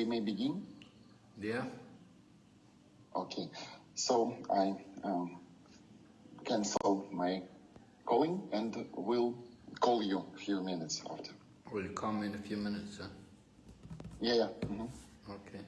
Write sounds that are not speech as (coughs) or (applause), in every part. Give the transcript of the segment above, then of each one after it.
we may begin? Yeah. Okay. So I um, cancel my calling and will call you a few minutes after. Will you call me in a few minutes, sir? Yeah, yeah. mhm. Okay.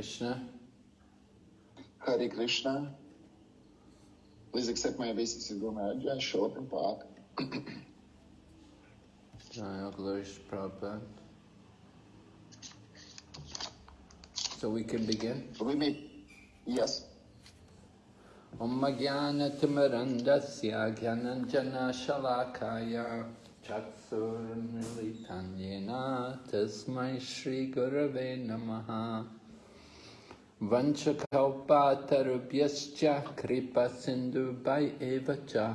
Krishna. Hare Krishna. Please accept my obeisance in Guru Maharaj. Srila Prabhupada. Jaya Glorious Prabhupada. So we can begin. We may, yes. Om Jnanatimarandasya Jnananjana Shalakaya Chaksurmilitanyena Tasmai Shri Gurave Namaha Vanchakalpatarubhyascha Kripa Sindhu Bhai Evacha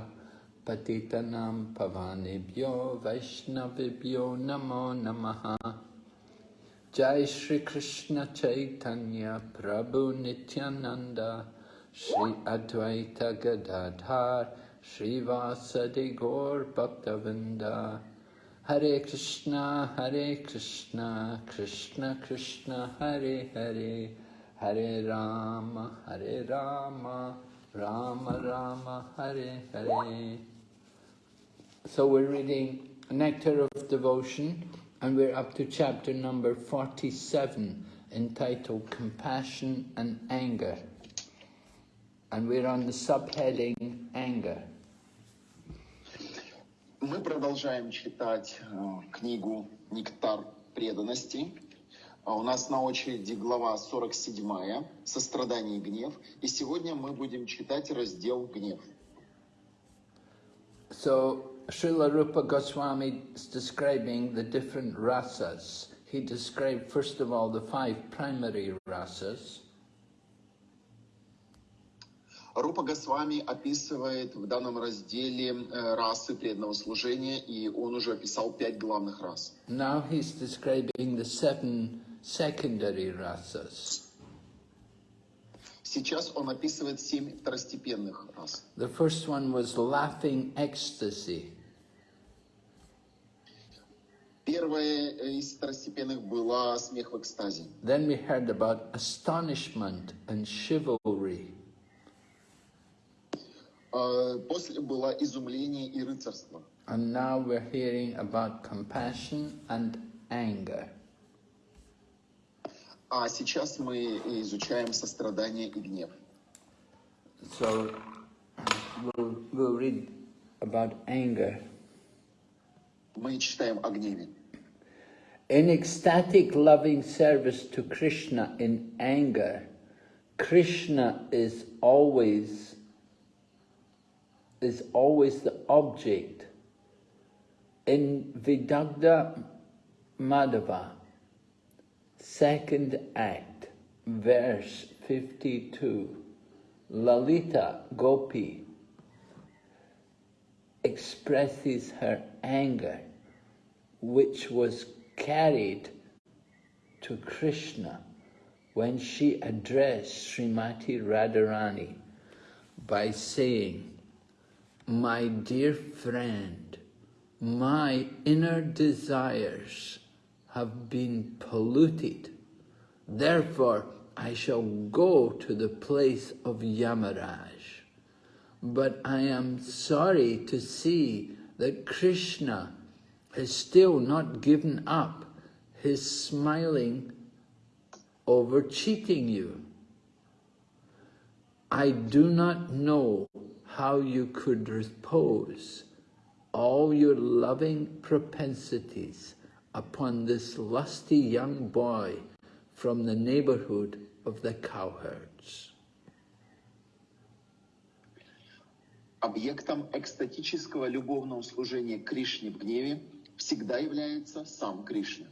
Patitanam Pavanebhyo Vaishnavibhyo Namo Namaha. Jai Shri Krishna Chaitanya Prabhu Nityananda Shri Advaita Gadadhar Shri Vasadi Gaur Bhaktavinda. Hare Krishna Hare Krishna Krishna Krishna Hare Hare Hare Rama Hare Rama Rama Rama Hare Hare So we're reading Nectar of Devotion and we're up to chapter number 47 entitled Compassion and Anger. And we're on the subheading Anger. Мы продолжаем читать э, книгу «Нектар преданности». А У нас на очереди глава 47 «Сострадание и гнев». И сегодня мы будем читать раздел «Гнев». So Srila Rupa Goswami is describing the different rasas. He described first of all the five primary rasas. Рупа Госвами описывает в данном разделе э, расы преданного служения, и он уже описал пять главных рас. Now he's describing the seven secondary rasas. Сейчас он описывает семь второстепенных рас. The first one was laughing ecstasy. Первая из второстепенных была смех в экстазе. Then we heard about astonishment and chivalry. Э, После было изумление и рыцарство. And now we're hearing about compassion and anger. А сейчас мы изучаем сострадание и гнев. So we'll, we'll read about anger. Мы читаем о гневе. In ecstatic loving service to Krishna in anger, Krishna is always is always the object. In Vidagdha Madhava, second act, verse 52, Lalita Gopi expresses her anger, which was carried to Krishna when she addressed Srimati Radharani by saying, My dear friend, my inner desires have been polluted. Therefore, I shall go to the place of Yamaraj. But I am sorry to see that Krishna has still not given up his smiling over cheating you. I do not know how you could repose all your loving propensities upon this lusty young boy from the neighborhood of the cowherds. Объектом экстатического любовного служения Кришне в гневе всегда является сам Кришна.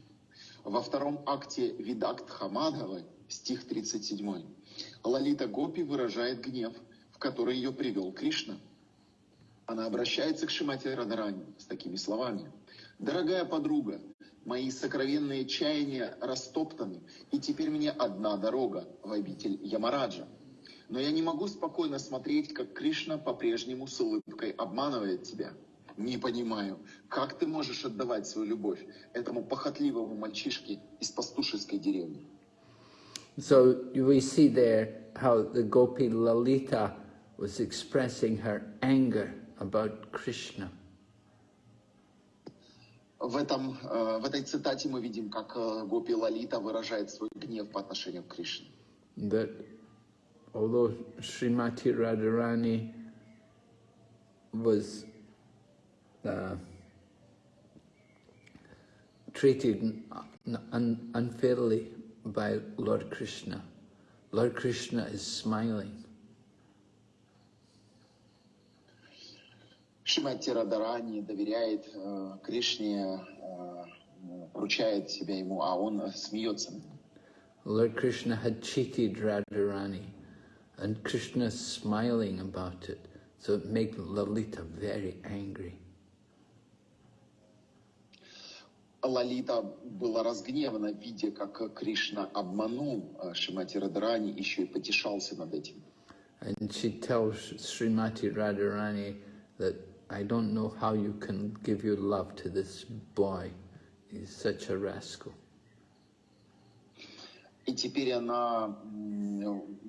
Во втором акте Видакт Хамадхавы, стих 37, Лалита Гопи выражает гнев, в который ее привел Кришна. Она обращается к Шимате Радарани с такими словами. «Дорогая подруга, мои сокровенные чаяния растоптаны, и теперь мне одна дорога в обитель Ямараджа. Но я не могу спокойно смотреть, как Кришна по-прежнему с улыбкой обманывает тебя. Не понимаю, как ты можешь отдавать свою любовь этому похотливому мальчишке из пастушеской деревни? So we see there how the Gopi Lalita was expressing her anger about Krishna. В, этом, э, в этой цитате мы видим, как э, Гопи Лалита выражает свой гнев по отношению к Кришне. That although Srimati Radharani was uh, treated un unfairly by Lord Krishna, Lord Krishna is smiling. Шимати Радарани доверяет э, Кришне, э, поручает себя ему, а он смеется. Lord Krishna had cheated Radharani, and Krishna is smiling about it, so it made Lalita very angry. Лалита была разгневана, видя, как Кришна обманул э, Шимати Радарани, еще и потешался над этим. And she tells Srimati Radharani that I don't know how you can give your love to this boy. He's such a rascal. И теперь она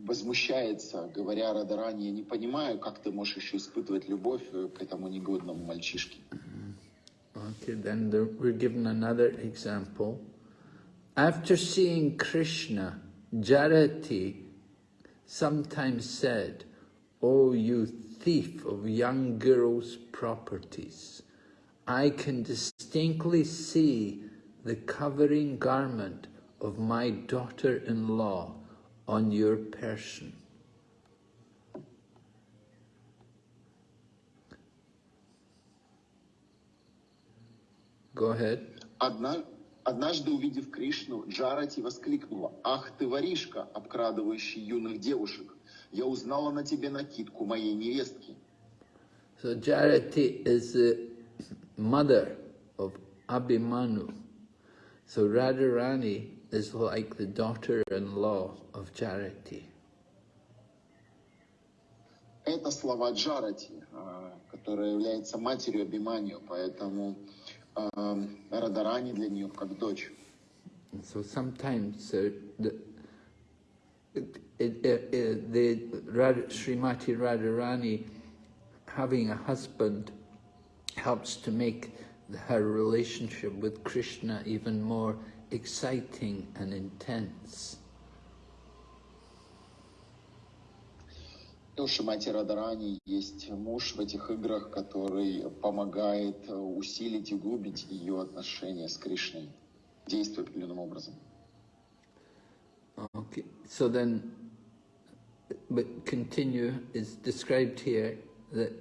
возмущается, говоря Радарани, я не понимаю, как ты можешь еще испытывать любовь э, к этому негодному мальчишке. Okay, then there, we're given another example. After seeing Krishna, Jarati sometimes said, Oh, you thief of young girls' properties, I can distinctly see the covering garment of my daughter-in-law on your person. Go ahead. Одна- однажды, увидев Кришну, Джарати воскликнула, «Ах ты, воришка, обкрадывающий юных девушек! Я узнала на тебе накидку моей невестки. So Jarati is the mother of Abhimanyu. So Radharani is like the daughter-in-law of Jarati. Это слова Джарати, а, которая является матерью Абиманию, поэтому а, Радарани для нее как дочь. So sometimes uh, the, the Radha, Srimati Radharani having a husband helps to make her relationship with Krishna even more exciting and intense. И у Шимати Радарани есть муж в этих играх, который помогает усилить и глубить ее отношения с Кришной, действуя определенным образом. Okay, so then, but continue is described here that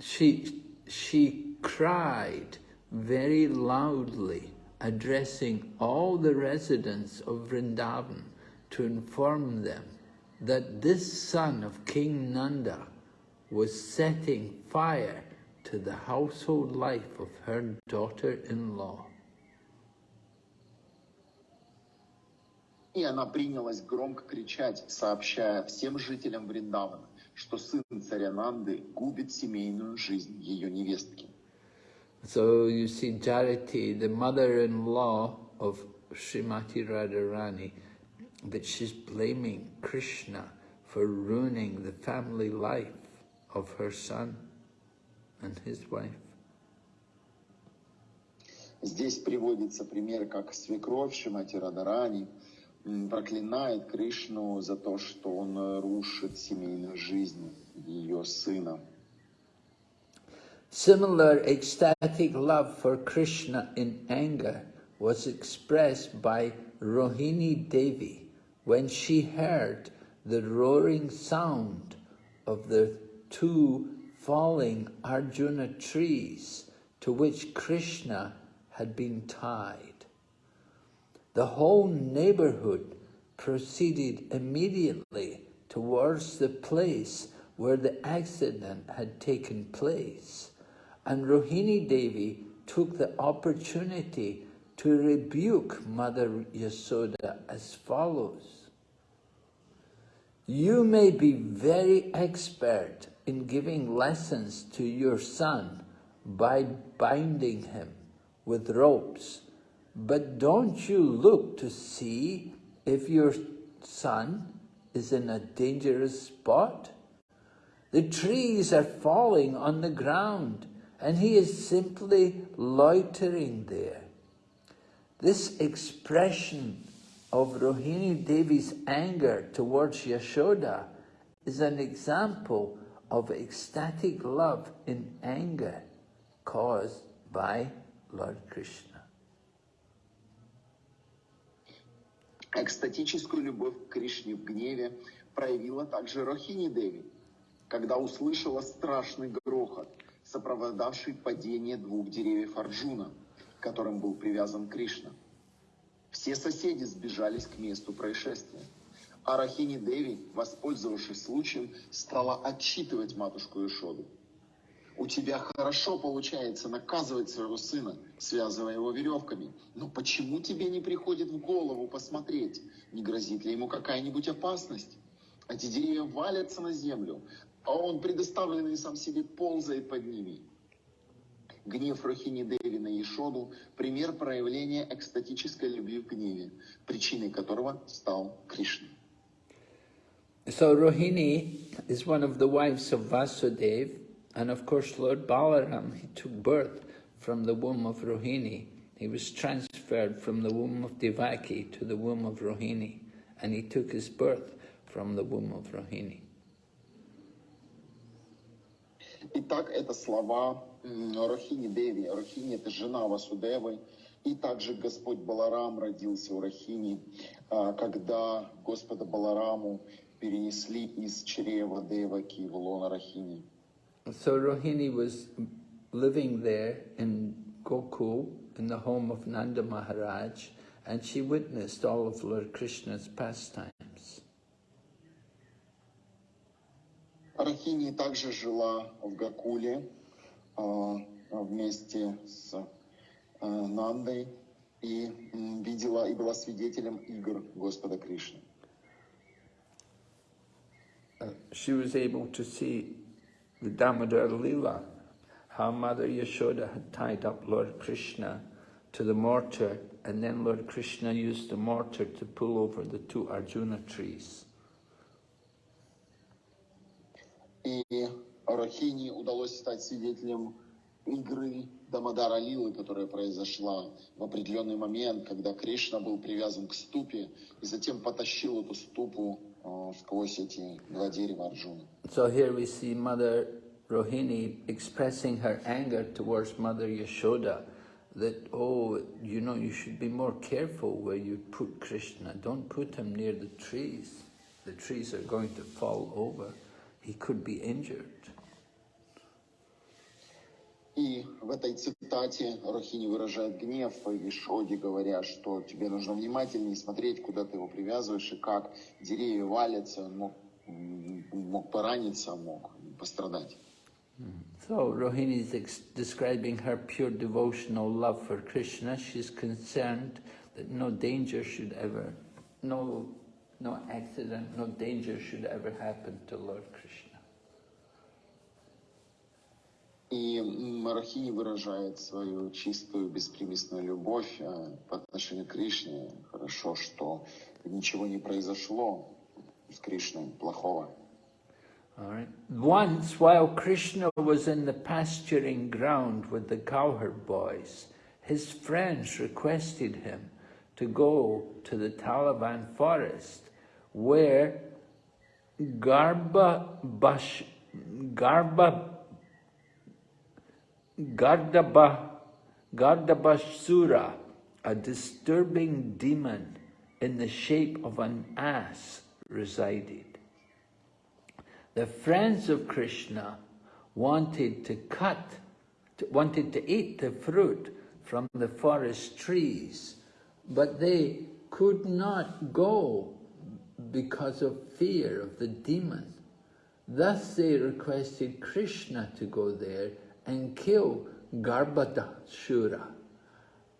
she she cried very loudly, addressing all the residents of Vrindavan to inform them that this son of King Nanda was setting fire to the household life of her daughter-in-law. И она принялась громко кричать, сообщая всем жителям Вриндавана, что сын царя Нанды губит семейную жизнь ее невестки. So you see Jarati, the mother-in-law of Srimati Radharani, that she's blaming Krishna for ruining the family life of her son and his wife. Здесь приводится пример, как свекровь Шимати Радарани проклинает Кришну за то, что он рушит семейную жизнь ее сына. Similar ecstatic love for Krishna in anger was expressed by Rohini Devi when she heard the roaring sound of the two falling Arjuna trees to which Krishna had been tied. The whole neighborhood proceeded immediately towards the place where the accident had taken place. And Rohini Devi took the opportunity to rebuke Mother Yasoda as follows. You may be very expert in giving lessons to your son by binding him with ropes but don't you look to see if your son is in a dangerous spot? The trees are falling on the ground and he is simply loitering there. This expression of Rohini Devi's anger towards Yashoda is an example of ecstatic love in anger caused by Lord Krishna. Экстатическую любовь к Кришне в гневе проявила также Рохини Деви, когда услышала страшный грохот, сопровождавший падение двух деревьев Арджуна, к которым был привязан Кришна. Все соседи сбежались к месту происшествия. А Рахини Деви, воспользовавшись случаем, стала отчитывать матушку Ишоду. У тебя хорошо получается наказывать своего сына, связывая его веревками. Но почему тебе не приходит в голову посмотреть, не грозит ли ему какая-нибудь опасность? Эти деревья валятся на землю, а он, предоставленный сам себе, ползает под ними. Гнев Рохини Деви на Ешоду – пример проявления экстатической любви в гневе, причиной которого стал Кришна. So Rohini is one of the wives of Vasudeva, And of course, Lord Balaram, he took birth from the womb of Rohini. He was transferred from the womb of Devaki to the womb of Rohini. And he took his birth from the womb of Rohini. Итак, это слова Рохини Деви. Рохини – это жена Васудевы. И также Господь Баларам родился у Рахини, когда Господа Балараму перенесли из чрева Деваки в лоно Рахини. So Rohini was living there in Gokul, in the home of Nanda Maharaj, and she witnessed all of Lord Krishna's pastimes. Рахини также жила в Гакуле а, вместе с а, Нандой и м, видела и была свидетелем игр Господа Кришны. Uh, she was able to see the Damodar Lila, how Mother Yashoda had tied up Lord Krishna to the mortar, and then Lord Krishna used the mortar to pull over the two Arjuna trees. И Рахини удалось стать свидетелем игры Дамадара Лилы, которая произошла в определенный момент, когда Кришна был привязан к ступе и затем потащил эту ступу сквозь эти два дерева Арджуны. So here we see Mother Rohini expressing her anger towards Mother Yashoda that, oh, you know, you should be more careful where you put Krishna. Don't put him near the trees. The trees are going to fall over. He could be injured. И в этой цитате Рахини выражает гнев Ишоде, говоря, что тебе нужно внимательнее смотреть, куда ты его привязываешь и как деревья валятся, мог, мог пораниться, мог пострадать. So Rohini is describing her pure devotional love for Krishna. She's concerned that no danger should ever, no, no accident, no danger should ever happen to Lord Krishna. И м, Рахини выражает свою чистую, беспримесную любовь э, по отношению к Кришне. Хорошо, что ничего не произошло с Кришной плохого. Right. Once, while Krishna was in the pasturing ground with the cowherd boys, his friends requested him to go to the Taliban forest where Garba Bash, Garba Gardaba, Gardabashsura, a disturbing demon in the shape of an ass, resided. The friends of Krishna wanted to cut, wanted to eat the fruit from the forest trees, but they could not go because of fear of the demon. Thus they requested Krishna to go there and kill Garbhadashura.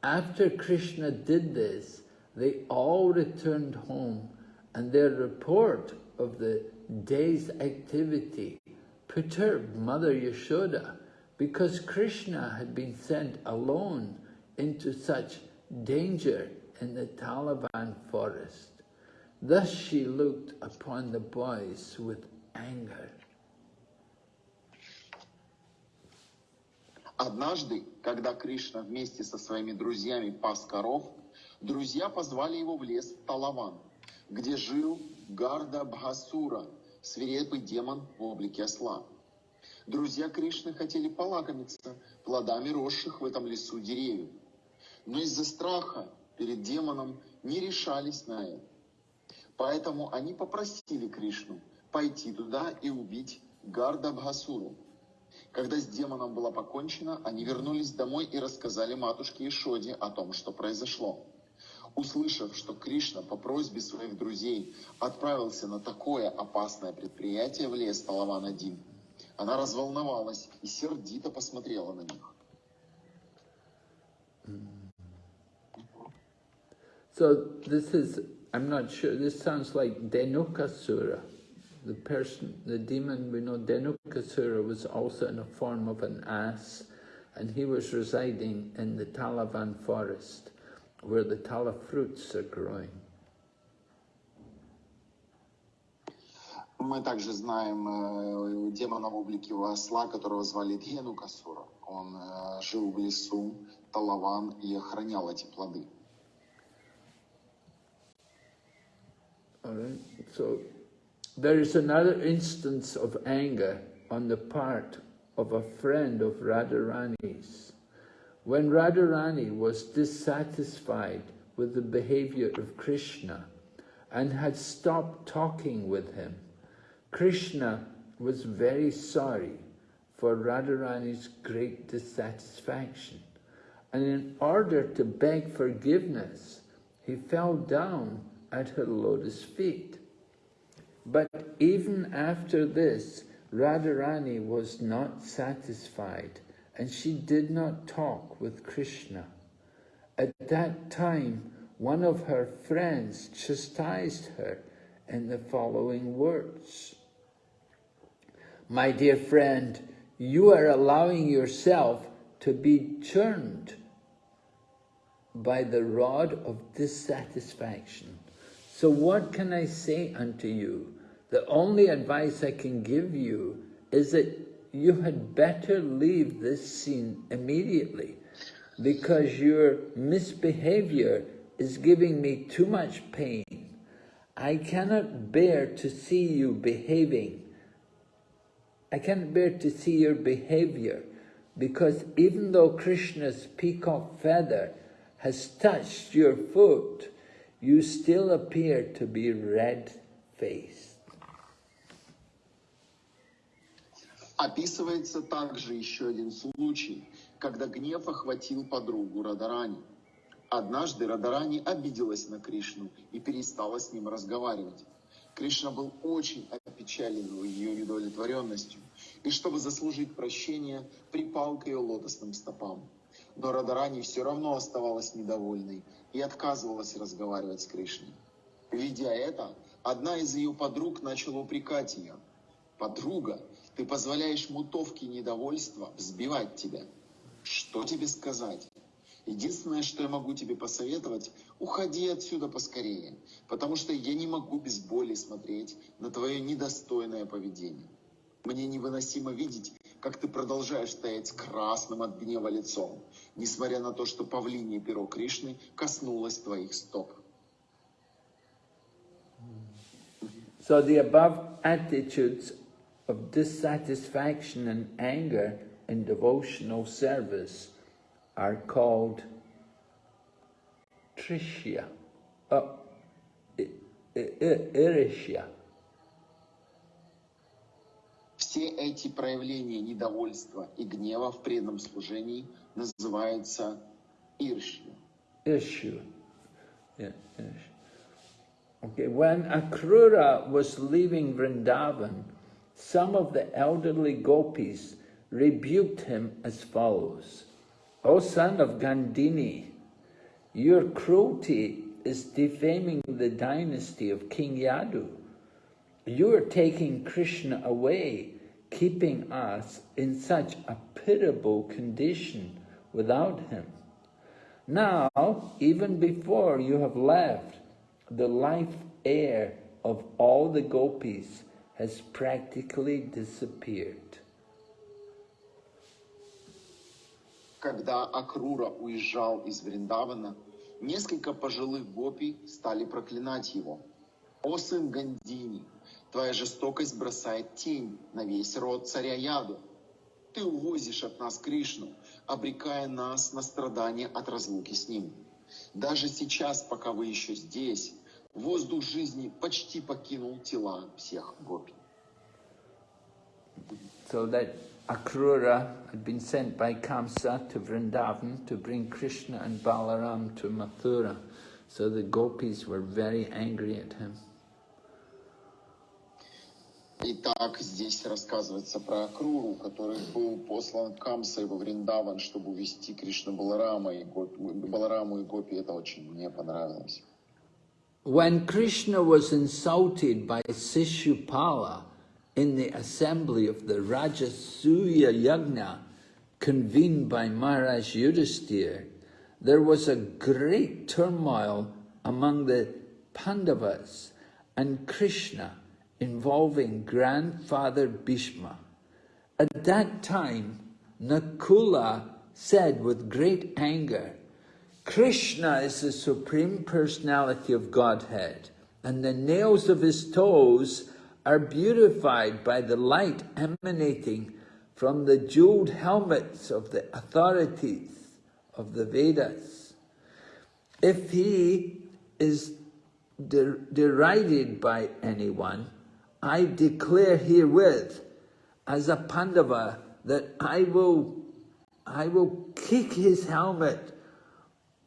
After Krishna did this, they all returned home and their report of the day's activity perturbed Mother Yashoda because Krishna had been sent alone into such danger in the Talavan forest. Thus she looked upon the boys with anger. Однажды, когда Кришна вместе со своими друзьями пас коров, друзья позвали его в лес Талаван, где жил Гарда Бхасура, свирепый демон в облике осла. Друзья Кришны хотели полакомиться плодами росших в этом лесу деревьев, но из-за страха перед демоном не решались на это. Поэтому они попросили Кришну пойти туда и убить Гарда Бхасуру. Когда с демоном было покончено, они вернулись домой и рассказали матушке Ишоде о том, что произошло. Услышав, что Кришна по просьбе своих друзей отправился на такое опасное предприятие в лес Талаван-1, она разволновалась и сердито посмотрела на них. So this is, I'm not sure, this sounds like Denukasura. the person, the demon we know Dhenukasura was also in the form of an ass and he was residing in the Talavan forest where the tala fruits are growing. Мы также знаем э, демона в облике осла, которого звали Дьену Касура. Он э, жил в лесу Талаван и охранял эти плоды. All right. So there is another instance of anger on the part of a friend of Radharani's. When Radharani was dissatisfied with the behavior of Krishna and had stopped talking with him, Krishna was very sorry for Radharani's great dissatisfaction. And in order to beg forgiveness, he fell down at her lotus feet. But even after this, Radharani was not satisfied and she did not talk with Krishna. At that time, one of her friends chastised her in the following words. My dear friend, you are allowing yourself to be churned by the rod of dissatisfaction. So what can I say unto you? The only advice I can give you is that you had better leave this scene immediately because your misbehavior is giving me too much pain. I cannot bear to see you behaving. I cannot bear to see your behavior because even though Krishna's peacock feather has touched your foot, you still appear to be red-faced. Описывается также еще один случай, когда гнев охватил подругу Радарани. Однажды Радарани обиделась на Кришну и перестала с ним разговаривать. Кришна был очень опечален ее недовлетворенностью, и чтобы заслужить прощение, припал к ее лотосным стопам. Но Радарани все равно оставалась недовольной и отказывалась разговаривать с Кришной. Видя это, одна из ее подруг начала упрекать ее. «Подруга, ты позволяешь мутовке недовольства взбивать тебя. Что тебе сказать? Единственное, что я могу тебе посоветовать, уходи отсюда поскорее, потому что я не могу без боли смотреть на твое недостойное поведение. Мне невыносимо видеть, как ты продолжаешь стоять с красным от гнева лицом, несмотря на то, что павлинье перо Кришны коснулось твоих стоп. So the above attitudes of dissatisfaction and anger in devotional service are called trishya, uh, irishya. Все эти проявления недовольства и гнева в преданном служении называются иршью. Issue. Yeah, Okay, when Akrura was leaving Vrindavan, some of the elderly gopis rebuked him as follows. O son of Gandini, your cruelty is defaming the dynasty of King Yadu. You are taking Krishna away, keeping us in such a pitiable condition without him. Now, even before you have left, the life air of all the gopis has practically disappeared. Когда Акрура уезжал из Вриндавана, несколько пожилых гопи стали проклинать его. «О сын Гандини, твоя жестокость бросает тень на весь род царя Яду. Ты увозишь от нас Кришну, обрекая нас на страдания от разлуки с ним. Даже сейчас, пока вы еще здесь, воздух жизни почти покинул тела всех гопи. So that Akrura had been sent by Kamsa to Vrindavan to bring Krishna and Balaram to Mathura. So the gopis were very angry at him. Итак, здесь рассказывается про Акруру, который был послан Камсой во Вриндаван, чтобы увести Кришна Баларама и Гопи, Балараму и Гопи. Это очень мне понравилось. When Krishna was insulted by Sishupala in the assembly of the Rajasuya Yagna convened by Maharaj Yudhisthira, there was a great turmoil among the Pandavas and Krishna involving grandfather Bhishma. At that time, Nakula said with great anger, Krishna is the Supreme Personality of Godhead, and the nails of his toes are beautified by the light emanating from the jeweled helmets of the authorities of the Vedas. If he is der derided by anyone, I declare herewith as a Pandava that I will, I will kick his helmet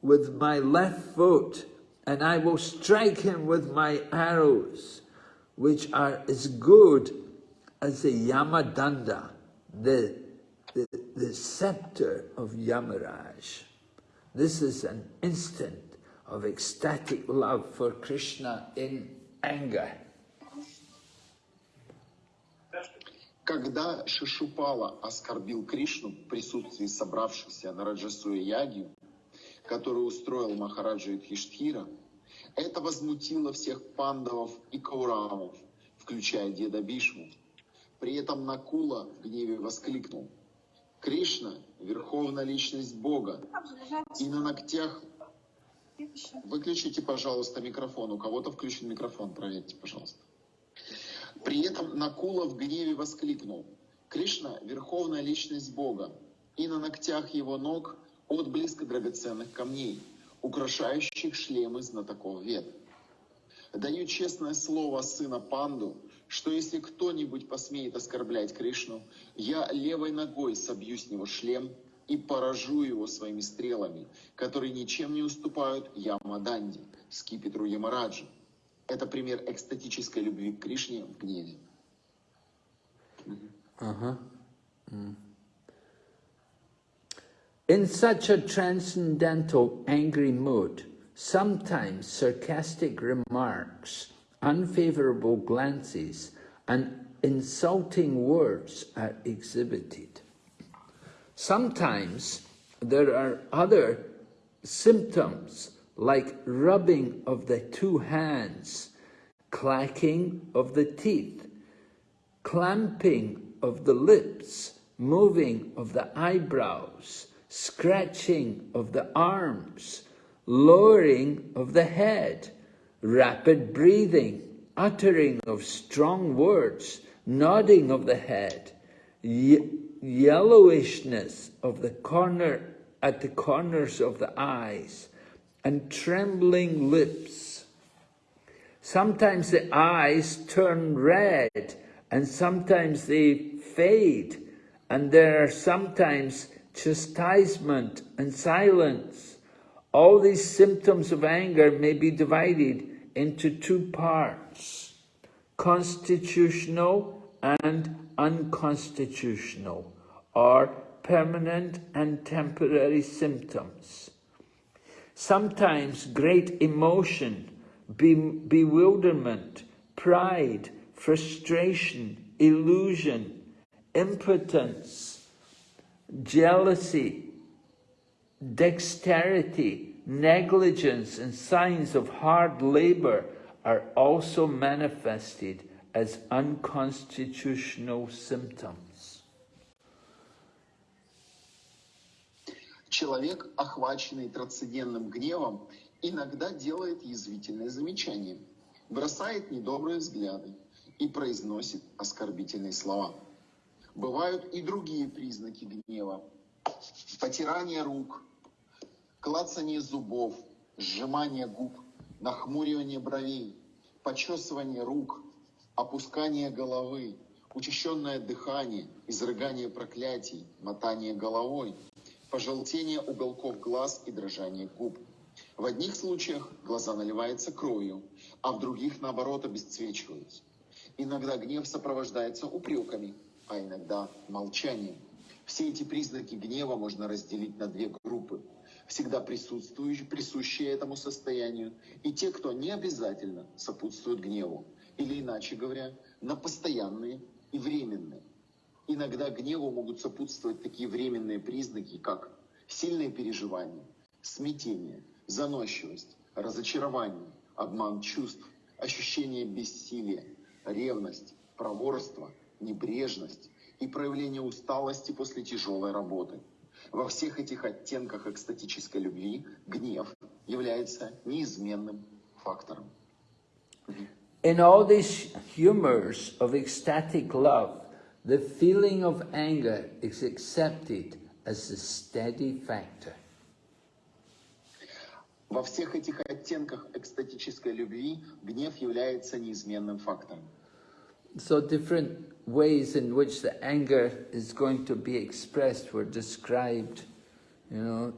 with my left foot, and I will strike him with my arrows, which are as good as a Yamadanda, the, the, the scepter of Yamaraj. This is an instant of ecstatic love for Krishna in anger. Когда Шишупала оскорбил Кришну в присутствии собравшихся на Раджасуя Яги, которую устроил Махараджа Юдхиштхира, это возмутило всех пандавов и каурамов, включая деда Бишму. При этом Накула в гневе воскликнул. Кришна – верховная личность Бога, и на ногтях... Выключите, пожалуйста, микрофон. У кого-то включен микрофон, проверьте, пожалуйста. При этом Накула в гневе воскликнул. Кришна – верховная личность Бога, и на ногтях его ног отблеск драгоценных камней, украшающих шлемы знатоков вет. Даю честное слово сына Панду, что если кто-нибудь посмеет оскорблять Кришну, я левой ногой собью с него шлем и поражу его своими стрелами, которые ничем не уступают Ямаданди, скипетру Ямараджи. Это пример экстатической любви к Кришне в гневе. Uh-huh. Mm. In such a transcendental angry mood, sometimes sarcastic remarks, unfavorable glances, and insulting words are exhibited. Sometimes there are other symptoms like rubbing of the two hands, clacking of the teeth, clamping of the lips, moving of the eyebrows, scratching of the arms, lowering of the head, rapid breathing, uttering of strong words, nodding of the head, ye yellowishness of the corner at the corners of the eyes, and trembling lips. Sometimes the eyes turn red, and sometimes they fade, and there are sometimes chastisement and silence. All these symptoms of anger may be divided into two parts, constitutional and unconstitutional, or permanent and temporary symptoms. Sometimes great emotion, be bewilderment, pride, frustration, illusion, impotence, jealousy, dexterity, negligence, and signs of hard labor are also manifested as unconstitutional symptoms. Человек, охваченный трансцендентным гневом, иногда делает язвительные замечания, бросает недобрые взгляды и произносит оскорбительные слова. Бывают и другие признаки гнева. Потирание рук, клацание зубов, сжимание губ, нахмуривание бровей, почесывание рук, опускание головы, учащенное дыхание, изрыгание проклятий, мотание головой, пожелтение уголков глаз и дрожание губ. В одних случаях глаза наливаются кровью, а в других, наоборот, обесцвечиваются. Иногда гнев сопровождается упреками, а иногда молчанием. Все эти признаки гнева можно разделить на две группы. Всегда присутствующие, присущие этому состоянию, и те, кто не обязательно сопутствуют гневу, или иначе говоря, на постоянные и временные. Иногда гневу могут сопутствовать такие временные признаки, как сильные переживания, смятение, заносчивость, разочарование, обман чувств, ощущение бессилия, ревность, проворство, небрежность и проявление усталости после тяжелой работы. Во всех этих оттенках экстатической любви гнев является неизменным фактором. In all these humors of ecstatic love, the feeling of anger is accepted as a steady factor. Во всех этих оттенках экстатической любви гнев является неизменным фактором. So different ways in which the anger is going to be expressed were described, you know,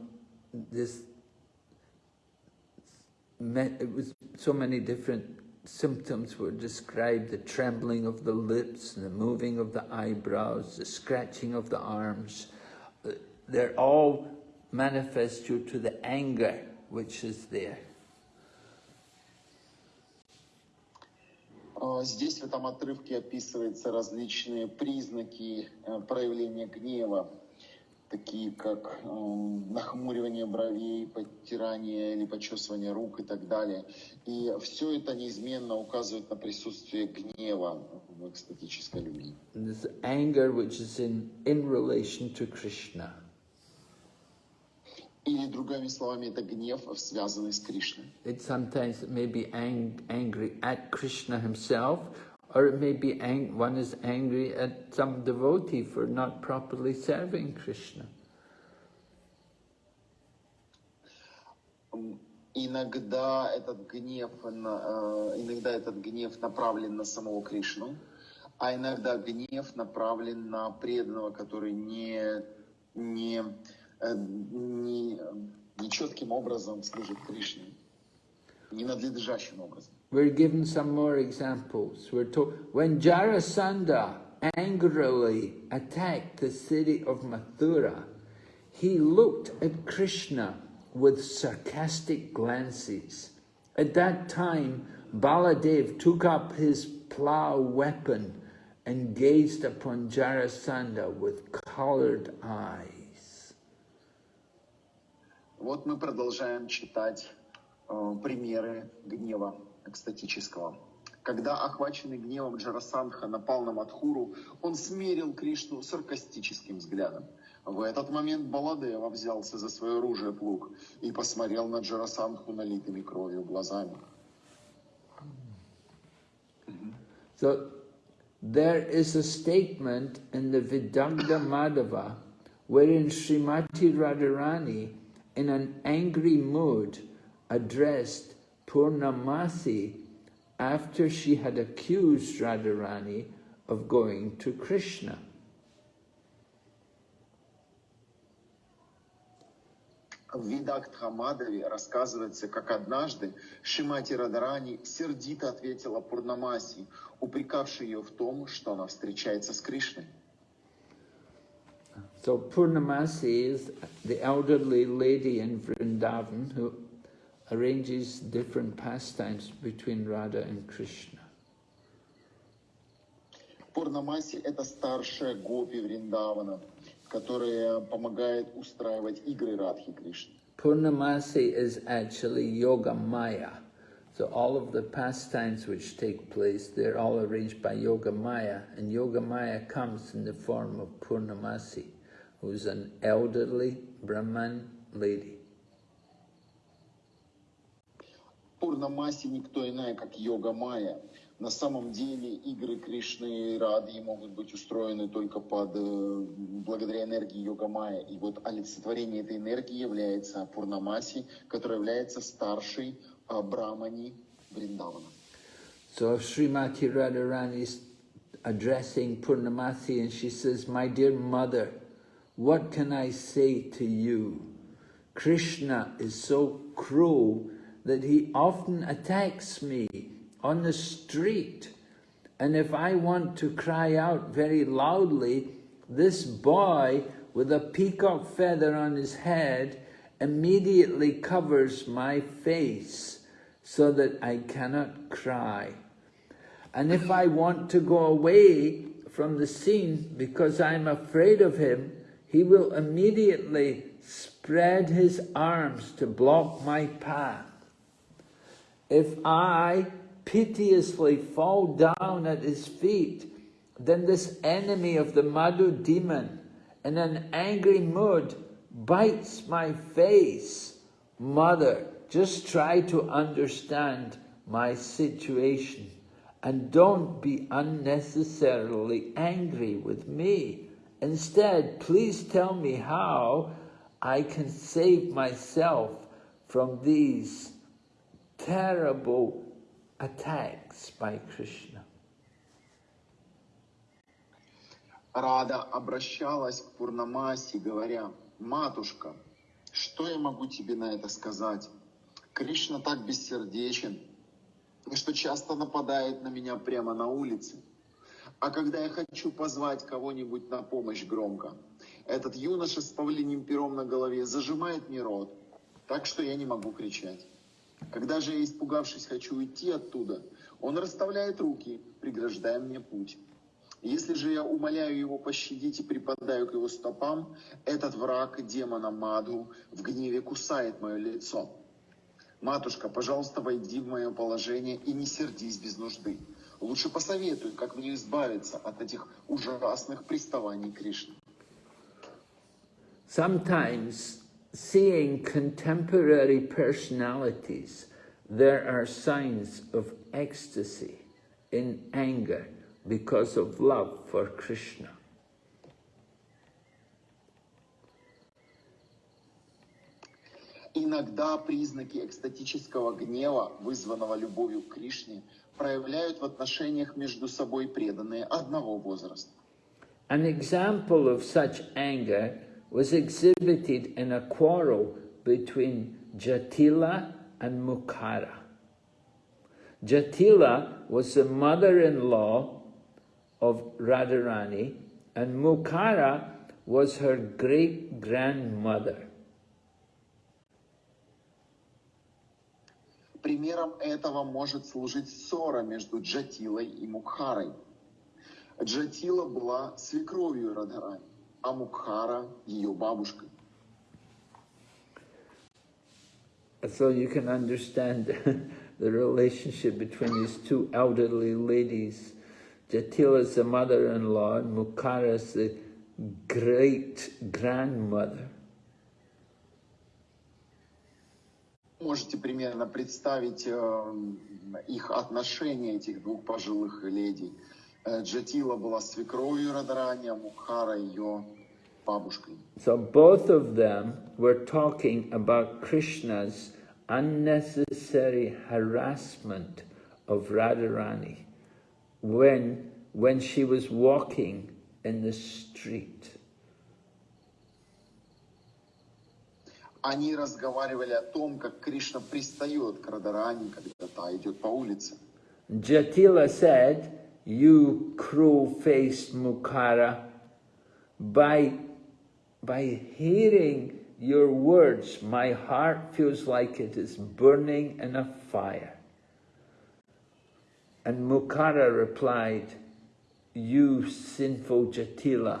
this, it was so many different symptoms were described, the trembling of the lips, the moving of the eyebrows, the scratching of the arms. Uh, they're all manifest due to the anger which is there. Здесь в этом отрывке описываются различные признаки э, проявления гнева, такие как э, нахмуривание бровей, подтирание или почесывание рук и так далее. И все это неизменно указывает на присутствие гнева в экстатической любви. This anger which is in, in relation to Krishna. Или другими словами, это гнев, связанный с Кришной. It sometimes may be ang angry at Krishna himself, or it may be ang one is angry at some devotee for not properly serving Krishna. Иногда этот гнев, иногда этот гнев направлен на самого Кришну, а иногда гнев направлен на преданного, который не, не, не, нечетким образом служит Кришне, ненадлежащим образом. We're given some more examples. We're told when Jarasandha angrily attacked the city of Mathura, he looked at Krishna with sarcastic glances. At that time, Baladev took up his plough weapon and gazed upon Jarasandha with colored eyes. Вот мы продолжаем читать э, примеры гнева экстатического. Когда охваченный гневом Джарасандха напал на Мадхуру, он смерил Кришну саркастическим взглядом. В этот момент Баладева взялся за свое оружие плуг и посмотрел на Джарасандху налитыми кровью глазами. So there is a statement in the Vidagda Madhava wherein Srimati Radharani in an angry mood addressed Purnamasi after she had accused Radharani of going to Krishna. В Видакт рассказывается, как однажды Шимати Радарани сердито ответила Пурнамаси, упрекавшей ее в том, что она встречается с Кришной. So Purnamasi is the elderly lady in Vrindavan who arranges different pastimes between Radha and Krishna. Пурнамаси – это старшая гопи Вриндавана, которая помогает устраивать игры Радхи Кришны. Purnamasi is actually Yoga Maya. So all of the pastimes which take place, they're all arranged by Yoga Maya. And Yoga Maya comes in the form of Purnamasi, Who's an elderly Brahman lady. Пурнамаси никто иная, как Йога Майя. На самом деле игры Кришны и Рады могут быть устроены только под, благодаря энергии Йога Майя. И вот олицетворение этой энергии является Пурнамаси, которая является старшей Брамани Вриндавана. So Srimati Radharani is addressing Purnamasi and she says, My dear mother, what can I say to you? Krishna is so cruel that he often attacks me on the street. And if I want to cry out very loudly, this boy with a peacock feather on his head immediately covers my face so that I cannot cry. And if I want to go away from the scene because I'm afraid of him, he will immediately spread his arms to block my path. If I piteously fall down at his feet, then this enemy of the Madhu demon, in an angry mood, bites my face. Mother, just try to understand my situation and don't be unnecessarily angry with me. Instead, please tell me how I can save myself from these terrible attacks by Krishna. Рада обращалась к Пурнамаси, говоря, «Матушка, что я могу тебе на это сказать? Кришна так бессердечен. что часто нападает на меня прямо на улице. А когда я хочу позвать кого-нибудь на помощь громко, этот юноша с павлиним пером на голове зажимает мне рот, так что я не могу кричать. Когда же я, испугавшись, хочу уйти оттуда, он расставляет руки, преграждая мне путь. Если же я умоляю его пощадить и припадаю к его стопам, этот враг демона Маду в гневе кусает мое лицо. Матушка, пожалуйста, войди в мое положение и не сердись без нужды. Лучше посоветуй, как мне избавиться от этих ужасных приставаний Кришны. Sometimes seeing contemporary personalities, there are signs of ecstasy in anger because of love for Krishna. Иногда признаки экстатического гнева, вызванного любовью к Кришне, проявляют в отношениях между собой преданные одного возраста. An example of such anger was exhibited in a quarrel between Jatila and Mukhara. Jatila was the mother-in-law of Radharani and Mukhara was her great-grandmother. Примером этого может служить ссора между Джатилой и Мукхарой. Джатила была свекровью Радхарани, а Мукхара ее бабушкой. So you can understand the relationship between these two elderly ladies. Jatila is the mother-in-law and Mukhara is the great-grandmother. Можете примерно представить э, их отношения, этих двух пожилых леди. Э, Джатила была свекровью Радharani, а Мукхара ее бабушкой. So both of them were talking about Krishna's unnecessary harassment of Radharani when, when she was walking in the street. Они разговаривали о том, как Кришна пристает к Радарани, когда та идет по улице. Jatila said, you crow-faced Mukhara, by, by hearing your words, my heart feels like it is burning in a fire. And Mukhara replied, you sinful Jatila,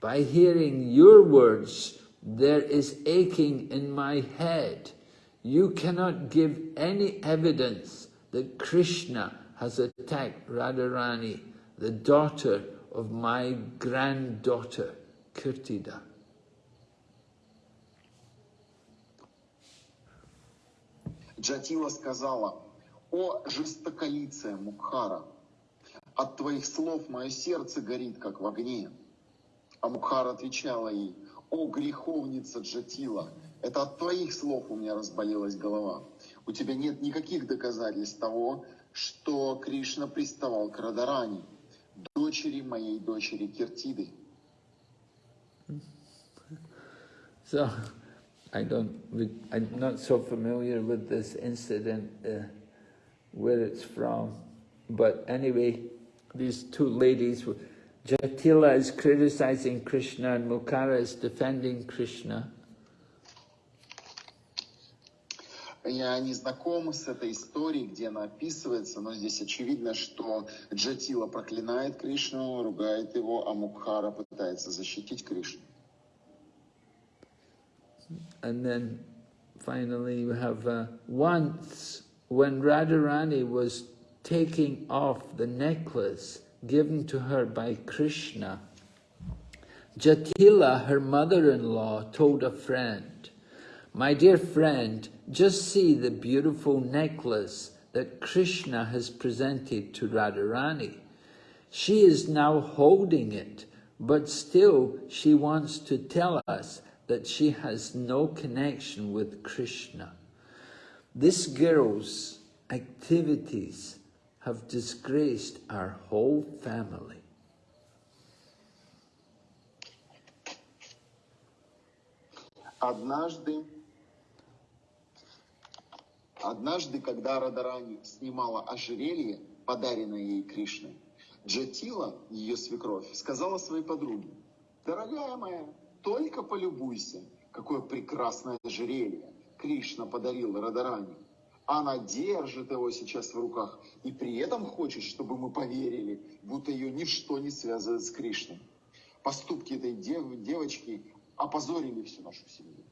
by hearing your words, there is aching in my head. You cannot give any evidence that Krishna has attacked Radharani, the daughter of my granddaughter, Kirtida. Джатила сказала, «О, жестоколицая Мукхара, от твоих слов мое сердце горит, как в огне». А Мукхара отвечала ей, «О, греховница Джатила, это от твоих слов у меня разболелась голова. У тебя нет никаких доказательств того, что Кришна приставал к Радарани, дочери моей дочери Киртиды». So, I don't, I'm not so familiar with this incident, uh, where it's from. But anyway, these two ladies, Jatila is criticizing Krishna and Mukhara is defending Krishna. Я не знаком с этой историей, где она описывается, но здесь очевидно, что Джатила проклинает Кришну, ругает его, а Мукхара пытается защитить Кришну. And then finally you have uh, once when Radharani was taking off the necklace, given to her by Krishna, Jatila, her mother-in-law, told a friend, My dear friend, just see the beautiful necklace that Krishna has presented to Radharani. She is now holding it, but still she wants to tell us that she has no connection with Krishna. This girl's activities have disgraced our whole family. Однажды Однажды, когда Радарани снимала ожерелье, подаренное ей Кришной, Джатила, ее свекровь, сказала своей подруге, «Дорогая моя, только полюбуйся, какое прекрасное ожерелье Кришна подарил Радарани. Она держит его сейчас в руках и при этом хочет, чтобы мы поверили, будто ее ничто не связывает с Кришной. Поступки этой дев, девочки опозорили всю нашу семью.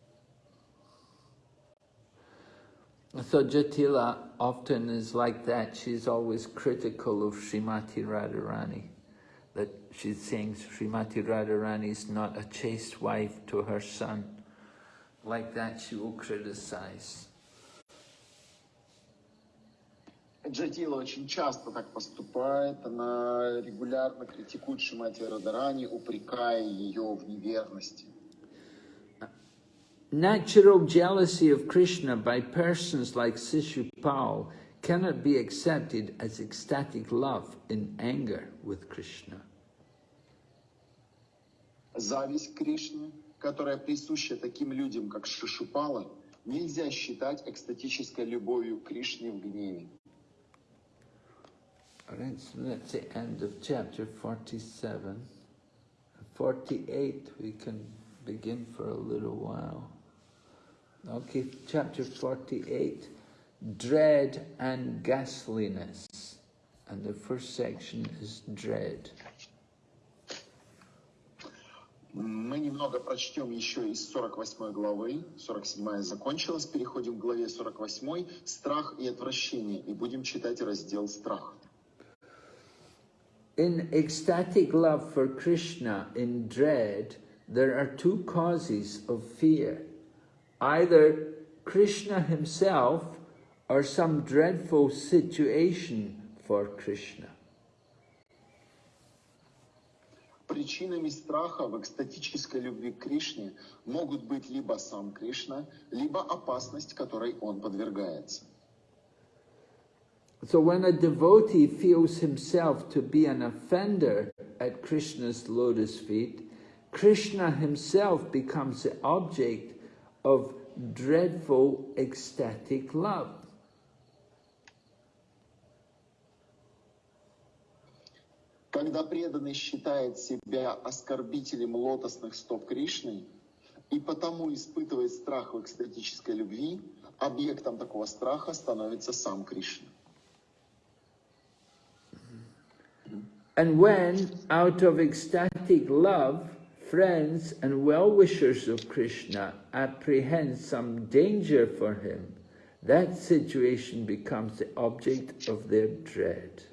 So Jatila often is like that. She's always critical of Srimati Radharani. That she's saying Srimati Radharani is not a chaste wife to her son. Like that she will criticize. Джатила очень часто так поступает. Она регулярно критикует Шимати Радарани, упрекая ее в неверности. Natural jealousy of Krishna by persons like Sishupal cannot be accepted as ecstatic love in anger with Krishna. Зависть Кришны, которая присуща таким людям, как Шишупала, нельзя считать экстатической любовью к Кришне в гневе. Right, so that's the end of chapter 47. 48 we can begin for a little while. Okay, chapter 48, dread and ghastliness. And the first section is dread. Мы немного прочтем еще из 48 главы. 47 закончилась. Переходим к главе 48. Страх и отвращение. И будем читать раздел страх. In ecstatic love for Krishna, in dread, there are two causes of fear. Either Krishna himself or some dreadful situation for Krishna. Причинами страха в экстатической любви к Кришне могут быть либо сам Кришна, либо опасность, которой он подвергается. So when a devotee feels himself to be an offender at Krishna's lotus feet, Krishna himself becomes the object of dreadful ecstatic love. Когда преданный считает себя оскорбителем лотосных стоп Кришны и потому испытывает страх в экстатической любви, объектом такого страха становится сам Кришна. And when, out of ecstatic love, friends and well-wishers of Krishna apprehend some danger for him, that situation becomes the object of their dread.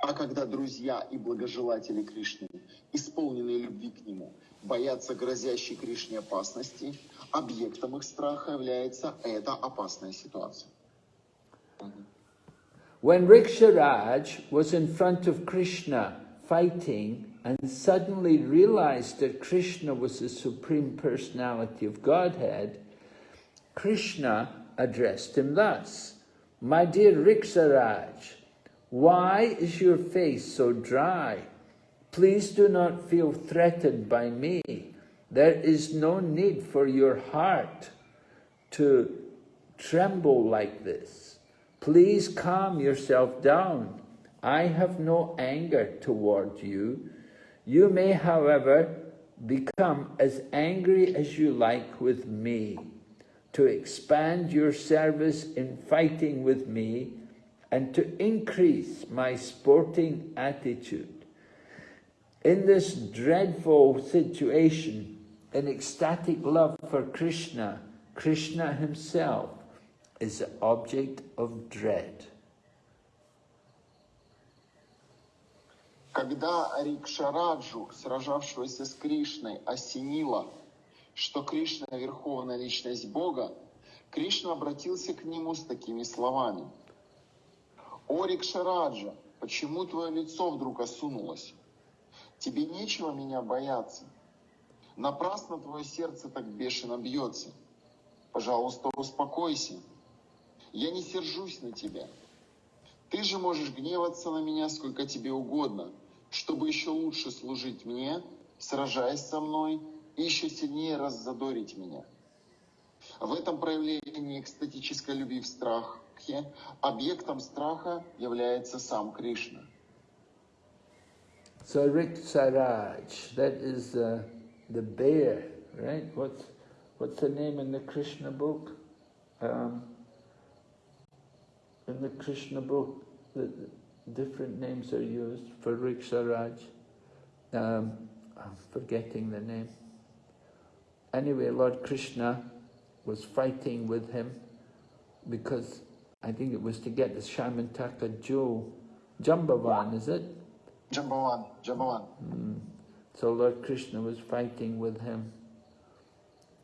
А когда друзья и благожелатели Кришны, исполненные любви к Нему, боятся грозящей Кришне опасности, объектом их страха является эта опасная ситуация. When Riksharaj was in front of Krishna fighting and suddenly realized that Krishna was the Supreme Personality of Godhead, Krishna addressed him thus, My dear Riksharaj, why is your face so dry? Please do not feel threatened by me. There is no need for your heart to tremble like this. Please calm yourself down. I have no anger toward you. You may, however, become as angry as you like with me, to expand your service in fighting with me, and to increase my sporting attitude. In this dreadful situation, in ecstatic love for Krishna, Krishna himself is the object of dread. Когда Рикшараджу, сражавшегося с Кришной, осенило, что Кришна – верховная личность Бога, Кришна обратился к нему с такими словами. «О, Рикшараджа, почему твое лицо вдруг осунулось? Тебе нечего меня бояться. Напрасно твое сердце так бешено бьется. Пожалуйста, успокойся. Я не сержусь на тебя. Ты же можешь гневаться на меня сколько тебе угодно, чтобы еще лучше служить мне, сражаясь со мной и еще сильнее раззадорить меня. В этом проявлении экстатической любви в страхе объектом страха является сам Кришна. So Rik Saraj, that is uh, the bear, right? What's, what's the name in the Krishna book? Um, in the Krishna book, the, different names are used for Riksharaj. Um, I'm forgetting the name. Anyway, Lord Krishna was fighting with him because I think it was to get the Shamantaka jewel. Jambavan, is it? Jambavan, Jambavan. Mm. So Lord Krishna was fighting with him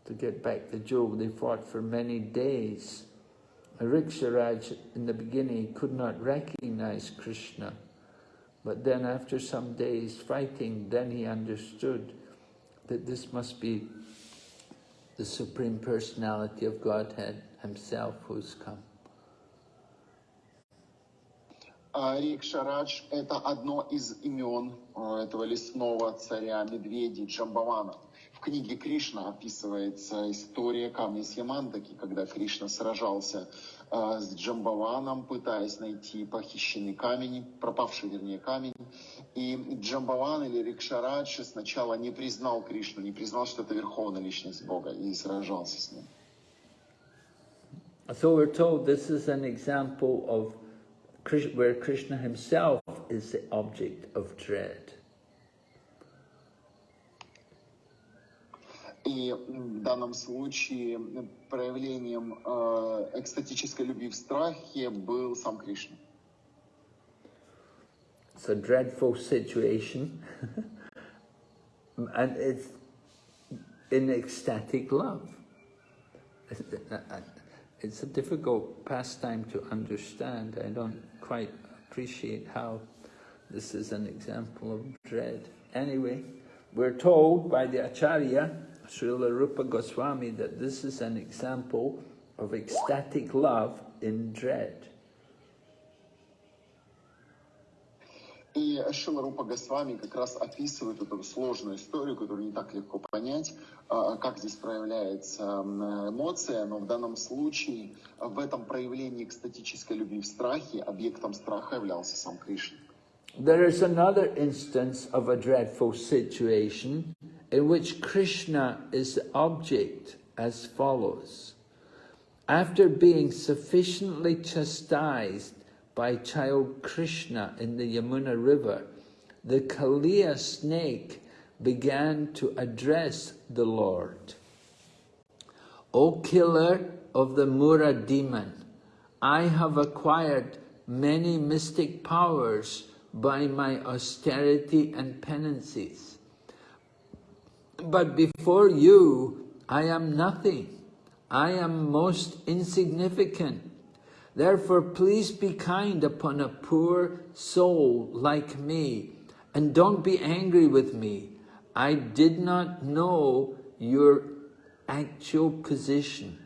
to get back the jewel. They fought for many days. Riksharaj in the beginning could not recognize Krishna. But then after some days fighting, then he understood that this must be the Supreme Personality of Godhead himself who's come. А Рикшарадж – это одно из имен э, этого лесного царя медведей Джамбавана. В книге Кришна описывается история камня Сьямантаки, когда Кришна сражался э, с Джамбаваном, пытаясь найти похищенный камень, пропавший, вернее, камень. И Джамбаван или Рикшарадж сначала не признал Кришну, не признал, что это верховная личность Бога, и сражался с ним. So we're told this is an example of where Krishna himself is the object of dread. И в данном случае проявлением э, экстатической любви в страхе был сам Кришна. It's a dreadful situation, (laughs) and it's in ecstatic love. It's a difficult pastime to understand. I don't quite appreciate how this is an example of dread. Anyway, we're told by the Acharya, Srila Rupa Goswami, that this is an example of ecstatic love in dread. И Шила Рупа Госвами как раз описывает эту сложную историю, которую не так легко понять, как здесь проявляется эмоция, но в данном случае в этом проявлении экстатической любви в страхе объектом страха являлся сам Кришна. There is another instance of a dreadful situation in which Krishna is the object as follows. After being sufficiently chastised by child Krishna in the Yamuna river, the Kaliya snake began to address the Lord. O killer of the Mura demon, I have acquired many mystic powers by my austerity and penances. But before you, I am nothing. I am most insignificant. Therefore, please be kind upon a poor soul like me, and don't be angry with me. I did not know your actual position,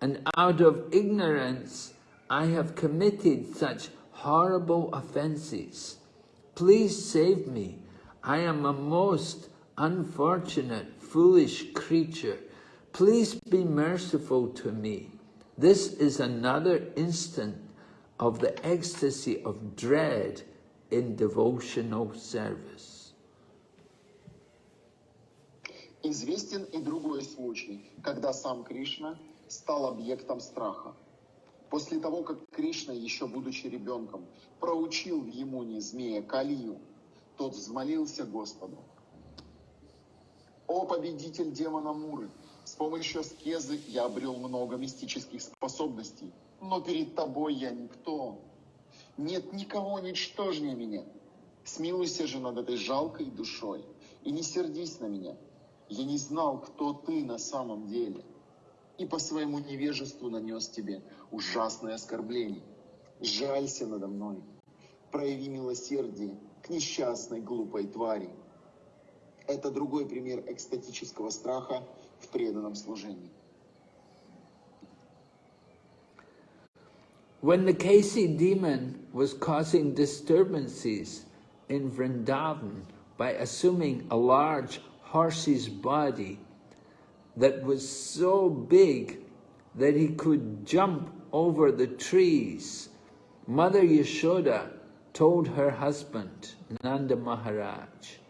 and out of ignorance I have committed such horrible offenses. Please save me. I am a most unfortunate, foolish creature. Please be merciful to me. This is another instant of the ecstasy of dread in devotional service. Известен и другой случай, когда сам Кришна стал объектом страха. После того, как Кришна, еще будучи ребенком, проучил в Емуне змея Калию, тот взмолился Господу. «О победитель демона Муры, с помощью аскезы я обрел много мистических способностей, но перед тобой я никто. Нет никого ничтожнее меня. Смилуйся же над этой жалкой душой и не сердись на меня. Я не знал, кто ты на самом деле, и по своему невежеству нанес тебе ужасное оскорбление. Жалься надо мной, прояви милосердие к несчастной глупой твари. Это другой пример экстатического страха, в преданном служении. When the Kasi demon was causing disturbances in Vrindavan by assuming a large horse's body that was so big that he could jump over the trees, Mother Yashoda told her husband, Nanda Maharaj,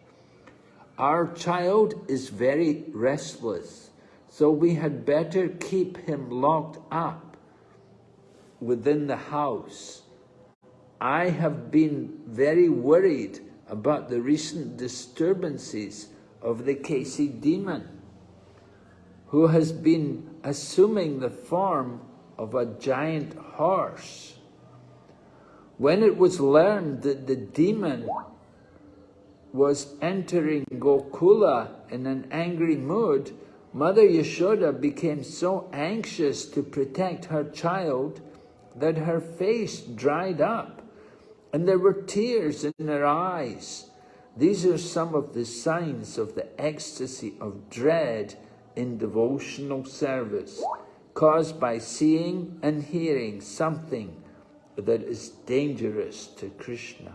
Our child is very restless, so we had better keep him locked up within the house. I have been very worried about the recent disturbances of the Keshi demon, who has been assuming the form of a giant horse. When it was learned that the demon was entering Gokula in an angry mood, Mother Yashoda became so anxious to protect her child that her face dried up and there were tears in her eyes. These are some of the signs of the ecstasy of dread in devotional service, caused by seeing and hearing something that is dangerous to Krishna.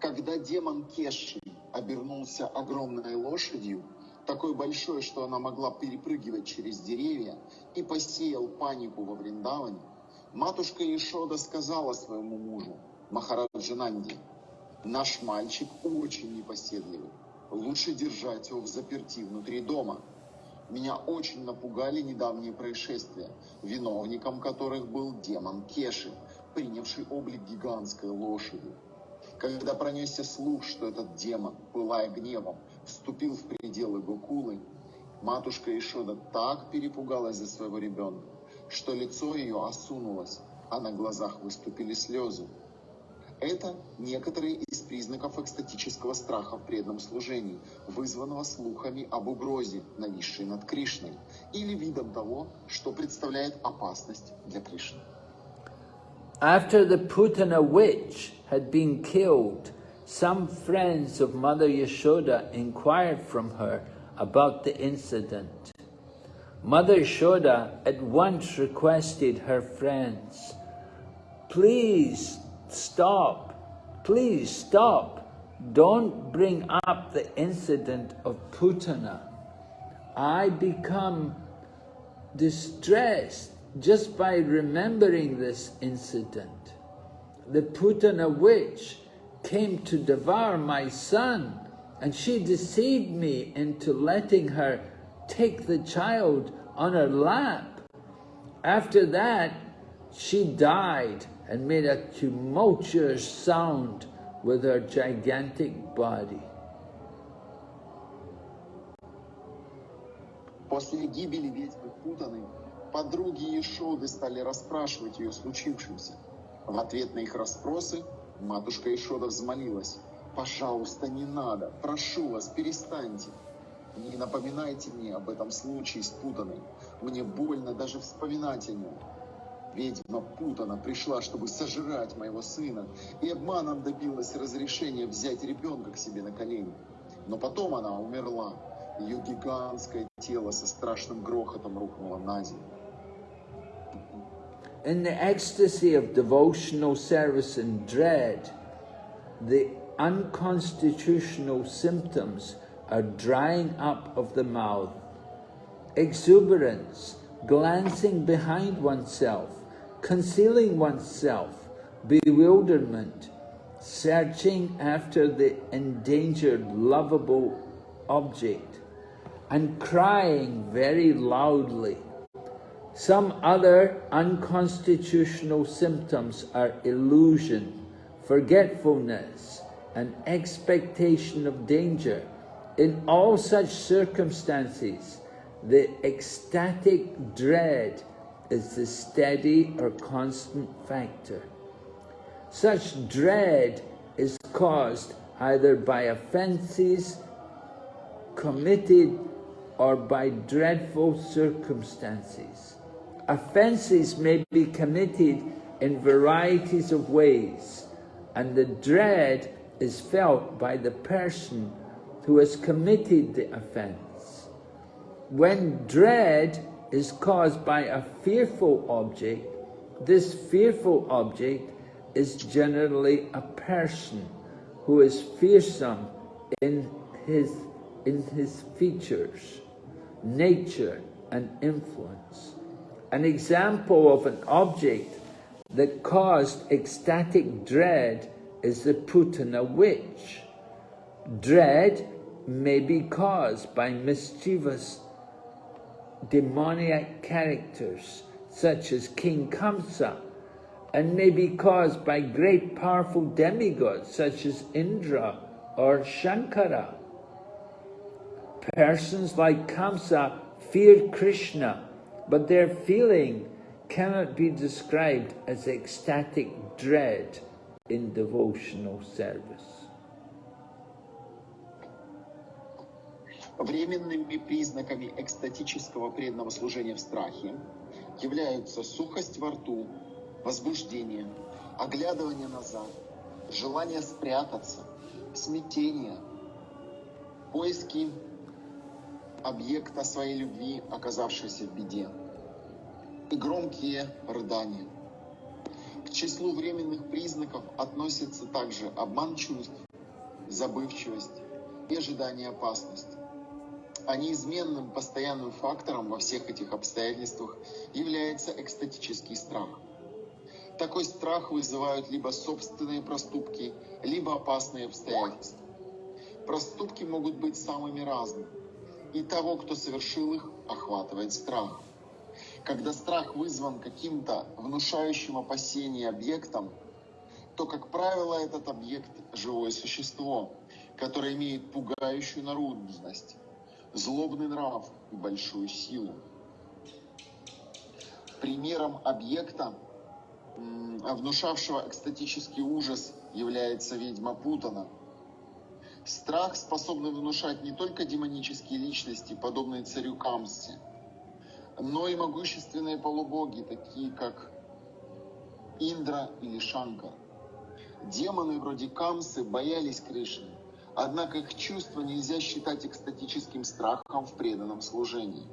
Когда демон Кеши обернулся огромной лошадью, такой большой, что она могла перепрыгивать через деревья, и посеял панику во Вриндаване, матушка Ишода сказала своему мужу, Махараджананди, наш мальчик очень непоседливый. Лучше держать его в заперти внутри дома. Меня очень напугали недавние происшествия, виновником которых был демон Кеши, принявший облик гигантской лошади. Когда пронесся слух, что этот демон, пылая гневом, вступил в пределы Гокулы, матушка Ишода так перепугалась за своего ребенка, что лицо ее осунулось, а на глазах выступили слезы. Это некоторые из признаков экстатического страха в преданном служении, вызванного слухами об угрозе, нависшей над Кришной, или видом того, что представляет опасность для Кришны. After the Putana witch had been killed, some friends of Mother Yashoda inquired from her about the incident. Mother Yashoda at once requested her friends, please stop, please stop. Don't bring up the incident of Putana. I become distressed just by remembering this incident. The Putana witch came to devour my son and she deceived me into letting her take the child on her lap. After that, she died and made a tumultuous sound with her gigantic body. После гибели ведьмы Путаны подруги Ешоды стали расспрашивать ее случившемся. В ответ на их расспросы матушка Ешода взмолилась. «Пожалуйста, не надо, прошу вас, перестаньте. Не напоминайте мне об этом случае с Путаной. Мне больно даже вспоминать о нем. Ведьма Путана пришла, чтобы сожрать моего сына, и обманом добилась разрешения взять ребенка к себе на колени. Но потом она умерла. Ее гигантское тело со страшным грохотом рухнуло на землю. In the ecstasy of devotional service and dread, the unconstitutional symptoms are drying up of the mouth, exuberance, glancing behind oneself, concealing oneself, bewilderment, searching after the endangered, lovable object, and crying very loudly. Some other unconstitutional symptoms are illusion, forgetfulness, and expectation of danger. In all such circumstances, the ecstatic dread is the steady or constant factor. Such dread is caused either by offences committed or by dreadful circumstances. Offences may be committed in varieties of ways, and the dread is felt by the person who has committed the offence. When dread is caused by a fearful object, this fearful object is generally a person who is fearsome in his, in his features. nature, and influence. An example of an object that caused ecstatic dread is the Putana witch. Dread may be caused by mischievous demoniac characters such as King Kamsa and may be caused by great powerful demigods such as Indra or Shankara. Persons like Kamsa fear Krishna, but their feeling cannot be described as ecstatic dread in devotional service. Временными признаками экстатического преданного служения в страхе являются сухость во рту, возбуждение, оглядывание назад, желание спрятаться, смятение, поиски объекта своей любви, оказавшейся в беде, и громкие рыдания. К числу временных признаков относятся также обман чувств, забывчивость и ожидание опасности. А неизменным постоянным фактором во всех этих обстоятельствах является экстатический страх. Такой страх вызывают либо собственные проступки, либо опасные обстоятельства. Проступки могут быть самыми разными, и того, кто совершил их, охватывает страх. Когда страх вызван каким-то внушающим опасение объектом, то, как правило, этот объект – живое существо, которое имеет пугающую наружность, злобный нрав и большую силу. Примером объекта, внушавшего экстатический ужас, является ведьма Путана. Страх способный внушать не только демонические личности, подобные царю Камсе, но и могущественные полубоги, такие как Индра или Шанкар. Демоны вроде Камсы боялись Кришны, Однако их чувство нельзя считать экстатическим страхом в преданном служении.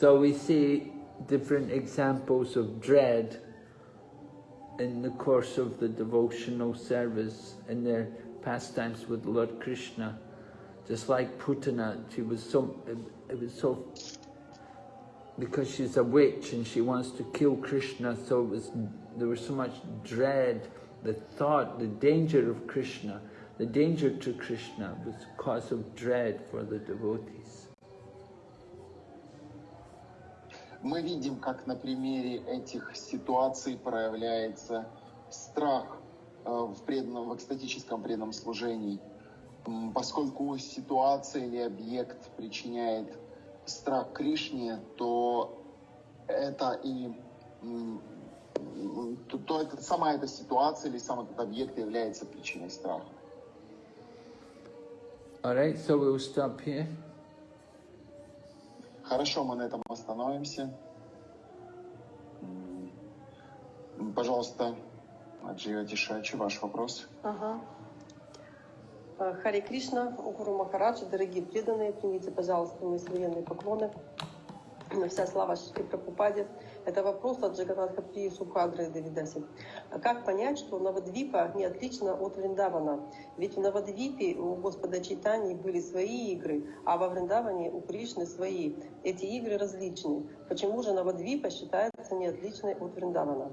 So we see different examples of dread in the course of the devotional service in their pastimes with Lord Krishna. Just like Putana, she was so, it was so, because she's a witch and she wants to kill Krishna, so it was, there was so much dread the thought, the danger of Krishna, the danger to Krishna was cause of dread for the devotees. Мы видим, как на примере этих ситуаций проявляется страх э, в, преданном, в экстатическом преданном служении, поскольку ситуация или объект причиняет страх Кришне, то это и то, то это, сама эта ситуация или сам этот объект является причиной страха. Alright, so we'll stop here. Хорошо, мы на этом остановимся. Пожалуйста, Аджия Тишачи, ваш вопрос. Ага. Э, Хари Кришна, Гуру Махараджа, дорогие преданные, примите, пожалуйста, мои современные поклоны. Вся слава Шри Прабхупаде. Это вопрос от Джаганатха При Субхадры Давидаси. Как понять, что Навадвипа не отлично от Вриндавана? Ведь в Навадвипе у Господа Чайтани были свои игры, а во Вриндаване у Кришны свои. Эти игры различны. Почему же Навадвипа считается не отличной от Вриндавана?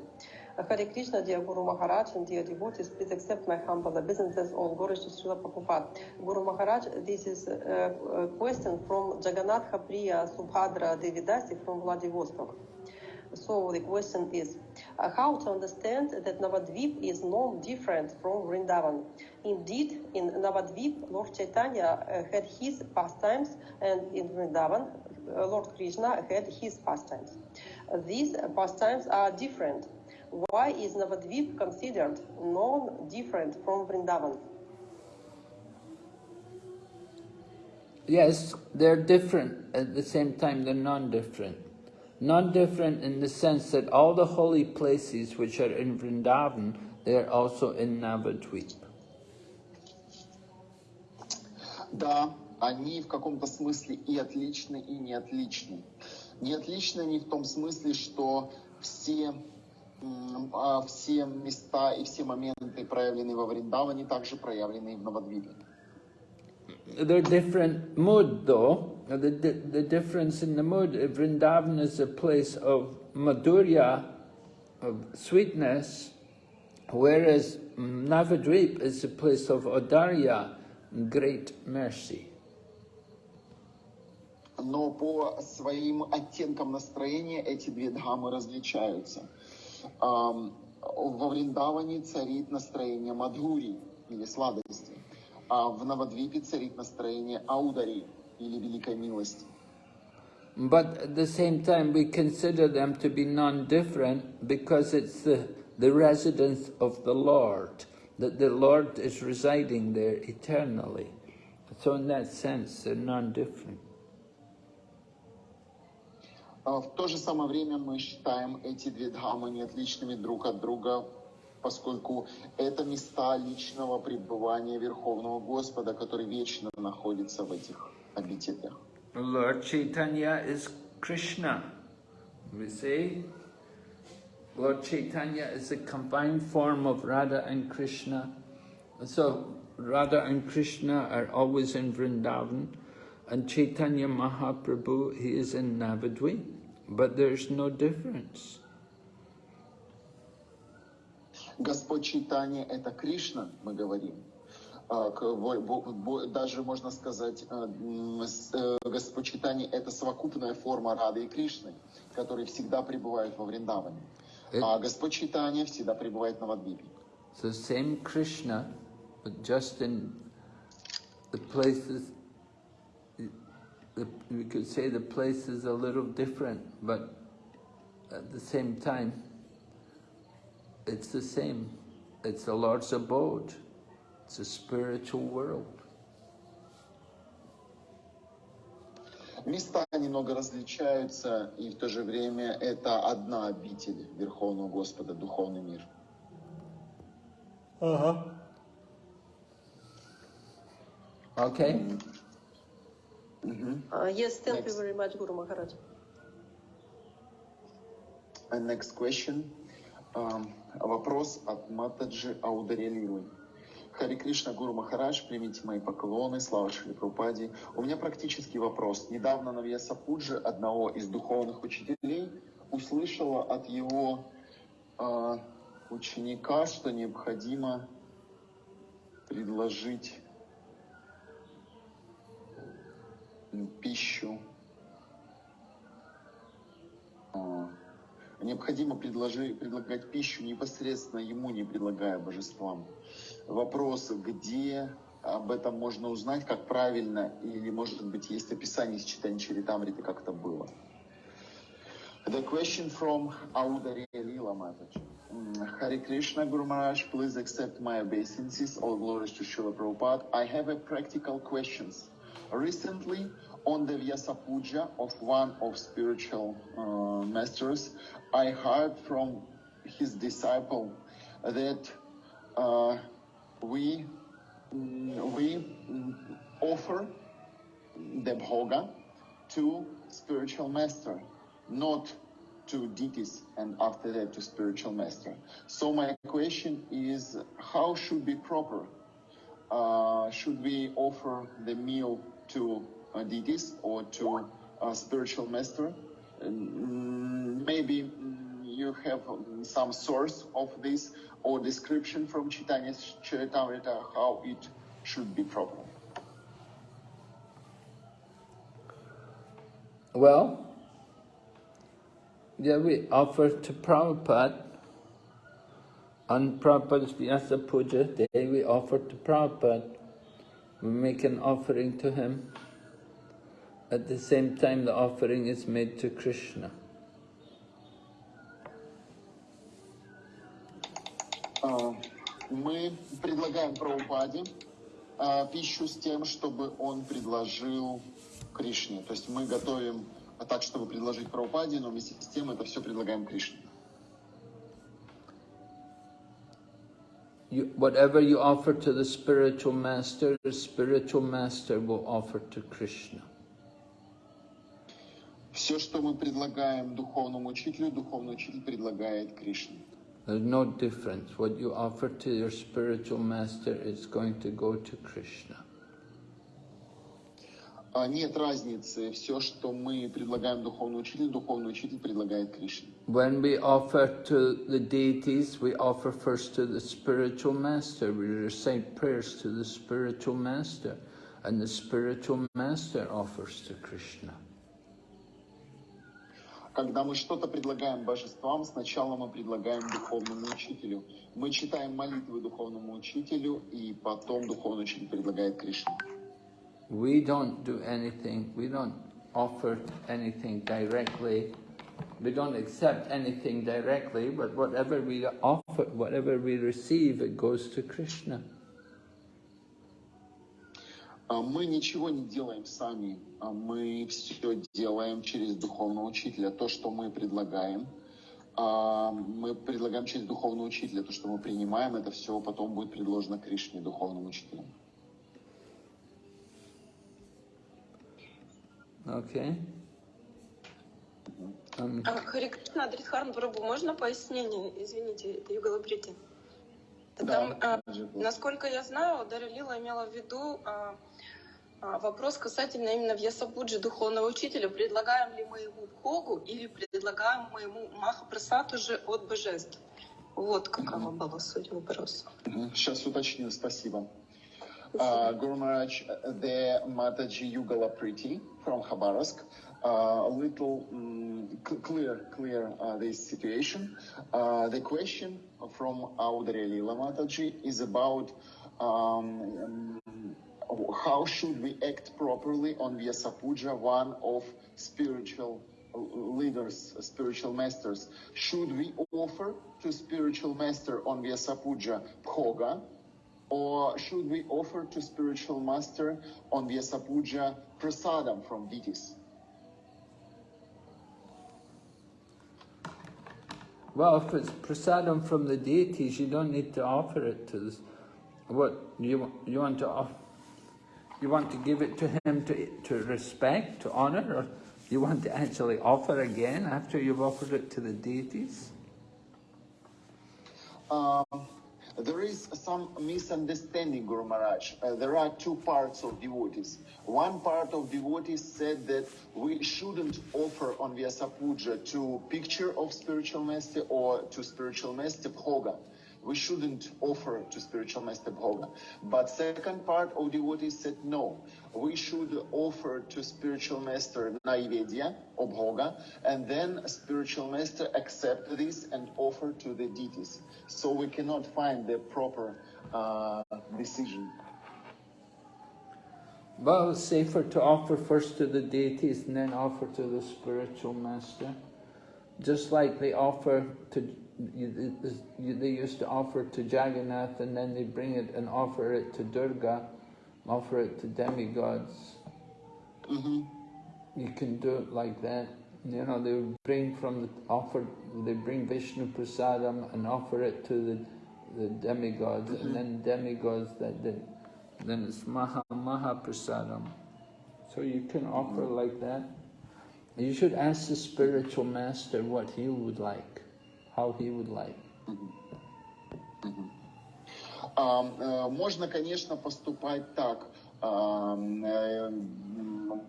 Hare Krishna, dear Guru Maharaj and dear devotees, please accept my humble obeisances on Guru Srila Prabhupada. Guru Maharaj, this is a, question from Jagannatha Priya Subhadra Devidasi from Vladivostok. So the question is, uh, how to understand that Navadvip is non different from Vrindavan? Indeed, in Navadvip, Lord Chaitanya uh, had his pastimes, and in Vrindavan, uh, Lord Krishna had his pastimes. these pastimes are different. Why is Navadvip considered non different from Vrindavan? Yes, they're different. At the same time, they're non-different. non-different in the sense that all the holy places which are in Vrindavan, they are also in Navadvip. Да, они в каком-то смысле и отличны, и не отличны. Не отличны они в том смысле, что все, все места и все моменты, проявленные во Вриндаване, также проявлены и в Навадвипе. they're different mood though. The, the, the difference in the mood, Vrindavan is a place of madhurya, of sweetness, whereas Navadvip is a place of audarya, great mercy. Но по своим оттенкам настроения эти две дхамы различаются. Ам, Во Вриндаване царит настроение Мадхури или сладости, а в Навадвипе царит настроение Аудари или великой милости. But at the same time, we consider them to be non-different because it's the, the residence of the Lord, that the Lord is residing there eternally. So in that sense, they're non-different. А В то же самое время мы считаем эти две дхамы не отличными друг от друга, поскольку это места личного пребывания Верховного Господа, который вечно находится в этих обителях. Lord Chaitanya is Krishna. We say Lord Chaitanya is a combined form of Radha and Krishna. So Radha and Krishna are always in Vrindavan, and Chaitanya Mahaprabhu, he is in Navadvip. But there's no difference. Господь Чайтанья – это Кришна, мы говорим. А, Даже можно сказать, э, с- э, Господь Чайтанья – это совокупная форма Рады и Кришны, которые всегда пребывают во Вриндаване. А Господь Чайтанья всегда пребывает на Вадвипе. The same Krishna, but just in the places, we could say the place is a little different, but at the same time, it's the same. It's the Lord's abode. It's a spiritual world. Места немного различаются, и в то же время это одна обитель Верховного Господа, духовный мир. Okay? Uh, yes, thank you Next. very much, Guru Maharaj. And next question. Um, вопрос от Матаджи Аударелилы. Хари Кришна Гуру Махарадж, примите мои поклоны, слава Шри Прабхупаде. У меня практический вопрос. Недавно на Вьяса Пуджи, одного из духовных учителей, услышала от его а, ученика, что необходимо предложить пищу а, Необходимо предложи- предлагать пищу непосредственно ему, не предлагая божествам. Вопрос, где об этом можно узнать, как правильно, или, может быть, есть описание из читания Чаритамриты, как это было. The question from Audari Lila Mataji. Hare Krishna Guru Maharaj, please accept my obeisances. All glories to Srila Prabhupada. I have a practical questions. Recently, on the Vyasa Puja of one of spiritual uh, masters, I heard from his disciple that uh, we mm, we offer the bhoga to spiritual master, not to deities and after that to spiritual master. So my question is, how should be proper? Uh, should we offer the meal to uh, deities or to a spiritual master? Mm, maybe mm, you have mm, some source of this or description from Chaitanya Charitamrita how it should be proper. Well, yeah, we offer to Prabhupada on Prabhupada's Vyasa Puja day, we offer to Prabhupada. We make an offering to him. At the same time, the offering is made to Krishna. А, Мы предлагаем Прабхупаде а, пищу с тем, чтобы он предложил Кришне. То есть мы готовим так, чтобы предложить Прабхупаде, но вместе с тем это все предлагаем Кришне. You, whatever you offer to the spiritual master, the spiritual master will offer to Krishna. Все, что мы предлагаем духовному учителю, духовный учитель предлагает Кришне. There's no difference. What you offer to your spiritual master is going to go to Krishna. А, Нет разницы. Все, что мы предлагаем духовному учителю, духовный учитель предлагает Кришне. When we offer to the deities, we offer first to the spiritual master. We recite prayers to the spiritual master, and the spiritual master offers to Krishna. Когда мы что-то предлагаем божествам, сначала мы предлагаем духовному учителю. Мы читаем молитвы духовному учителю, и потом духовный учитель предлагает Кришне. We don't do anything, we don't offer anything directly, we don't accept anything directly, but whatever we offer, whatever we receive, it goes to Krishna. А Мы ничего не делаем сами, а мы все делаем через духовного учителя. То, что мы предлагаем, а, мы предлагаем через духовного учителя. То, что мы принимаем, это все потом будет предложено Кришне, духовному учителю. Okay? Um, А, Хари Кришна, Адритхарн Прабу, можно пояснение? Извините, это Югала Прити. Там, а, насколько я знаю, Дарья Лила имела в виду а, а, вопрос касательно именно Вьясапуджи, духовного учителя. Предлагаем ли мы ему Богу или предлагаем мы ему Махапрасад уже от божеств? Вот какова была суть вопроса. Сейчас уточню, спасибо. Uh, Guru Maharaj, the Mataji Yugala Priti from Khabarovsk, uh, a little c- clear, clear uh, this situation. The question from Audari Lila Mataji is about um, um, how should we act properly on Vyasapuja, one of spiritual leaders, spiritual masters. Should we offer to spiritual master on Vyasapuja Bhoga, or should we offer to spiritual master on Vyasapuja prasadam from deities? well, if it's prasadam from the deities, you don't need to offer it to this. What you want- you want to offer? you want to give it to him to to respect, to honor, or you want to actually offer again after you've offered it to the deities? Um, there is some misunderstanding, Guru Maharaj. Uh, there are two parts of devotees. One part of devotees said that we shouldn't offer on Vyasapuja to picture of spiritual master or to spiritual master bhoga. We shouldn't offer to spiritual master bhoga. But second part of devotees said no. We should offer to spiritual master naivedya or bhoga, and then spiritual master accept this and offer to the deities. So we cannot find the proper uh, decision. Well, it's safer to offer first to the deities and then offer to the spiritual master. Just like they offer to, they used to offer to Jagannath and then they bring it and offer it to Durga, offer it to demigods. Mhm. You can do it like that. You know, they would bring from the offer, they bring Vishnu Prasadam and offer it to the, the demigods, and mm-hmm. then demigods that then, then it's Maha Maha Prasadam. So you can offer like that. You should ask the spiritual master what he would like, how he would like. А, э, Можно, конечно, поступать так, э,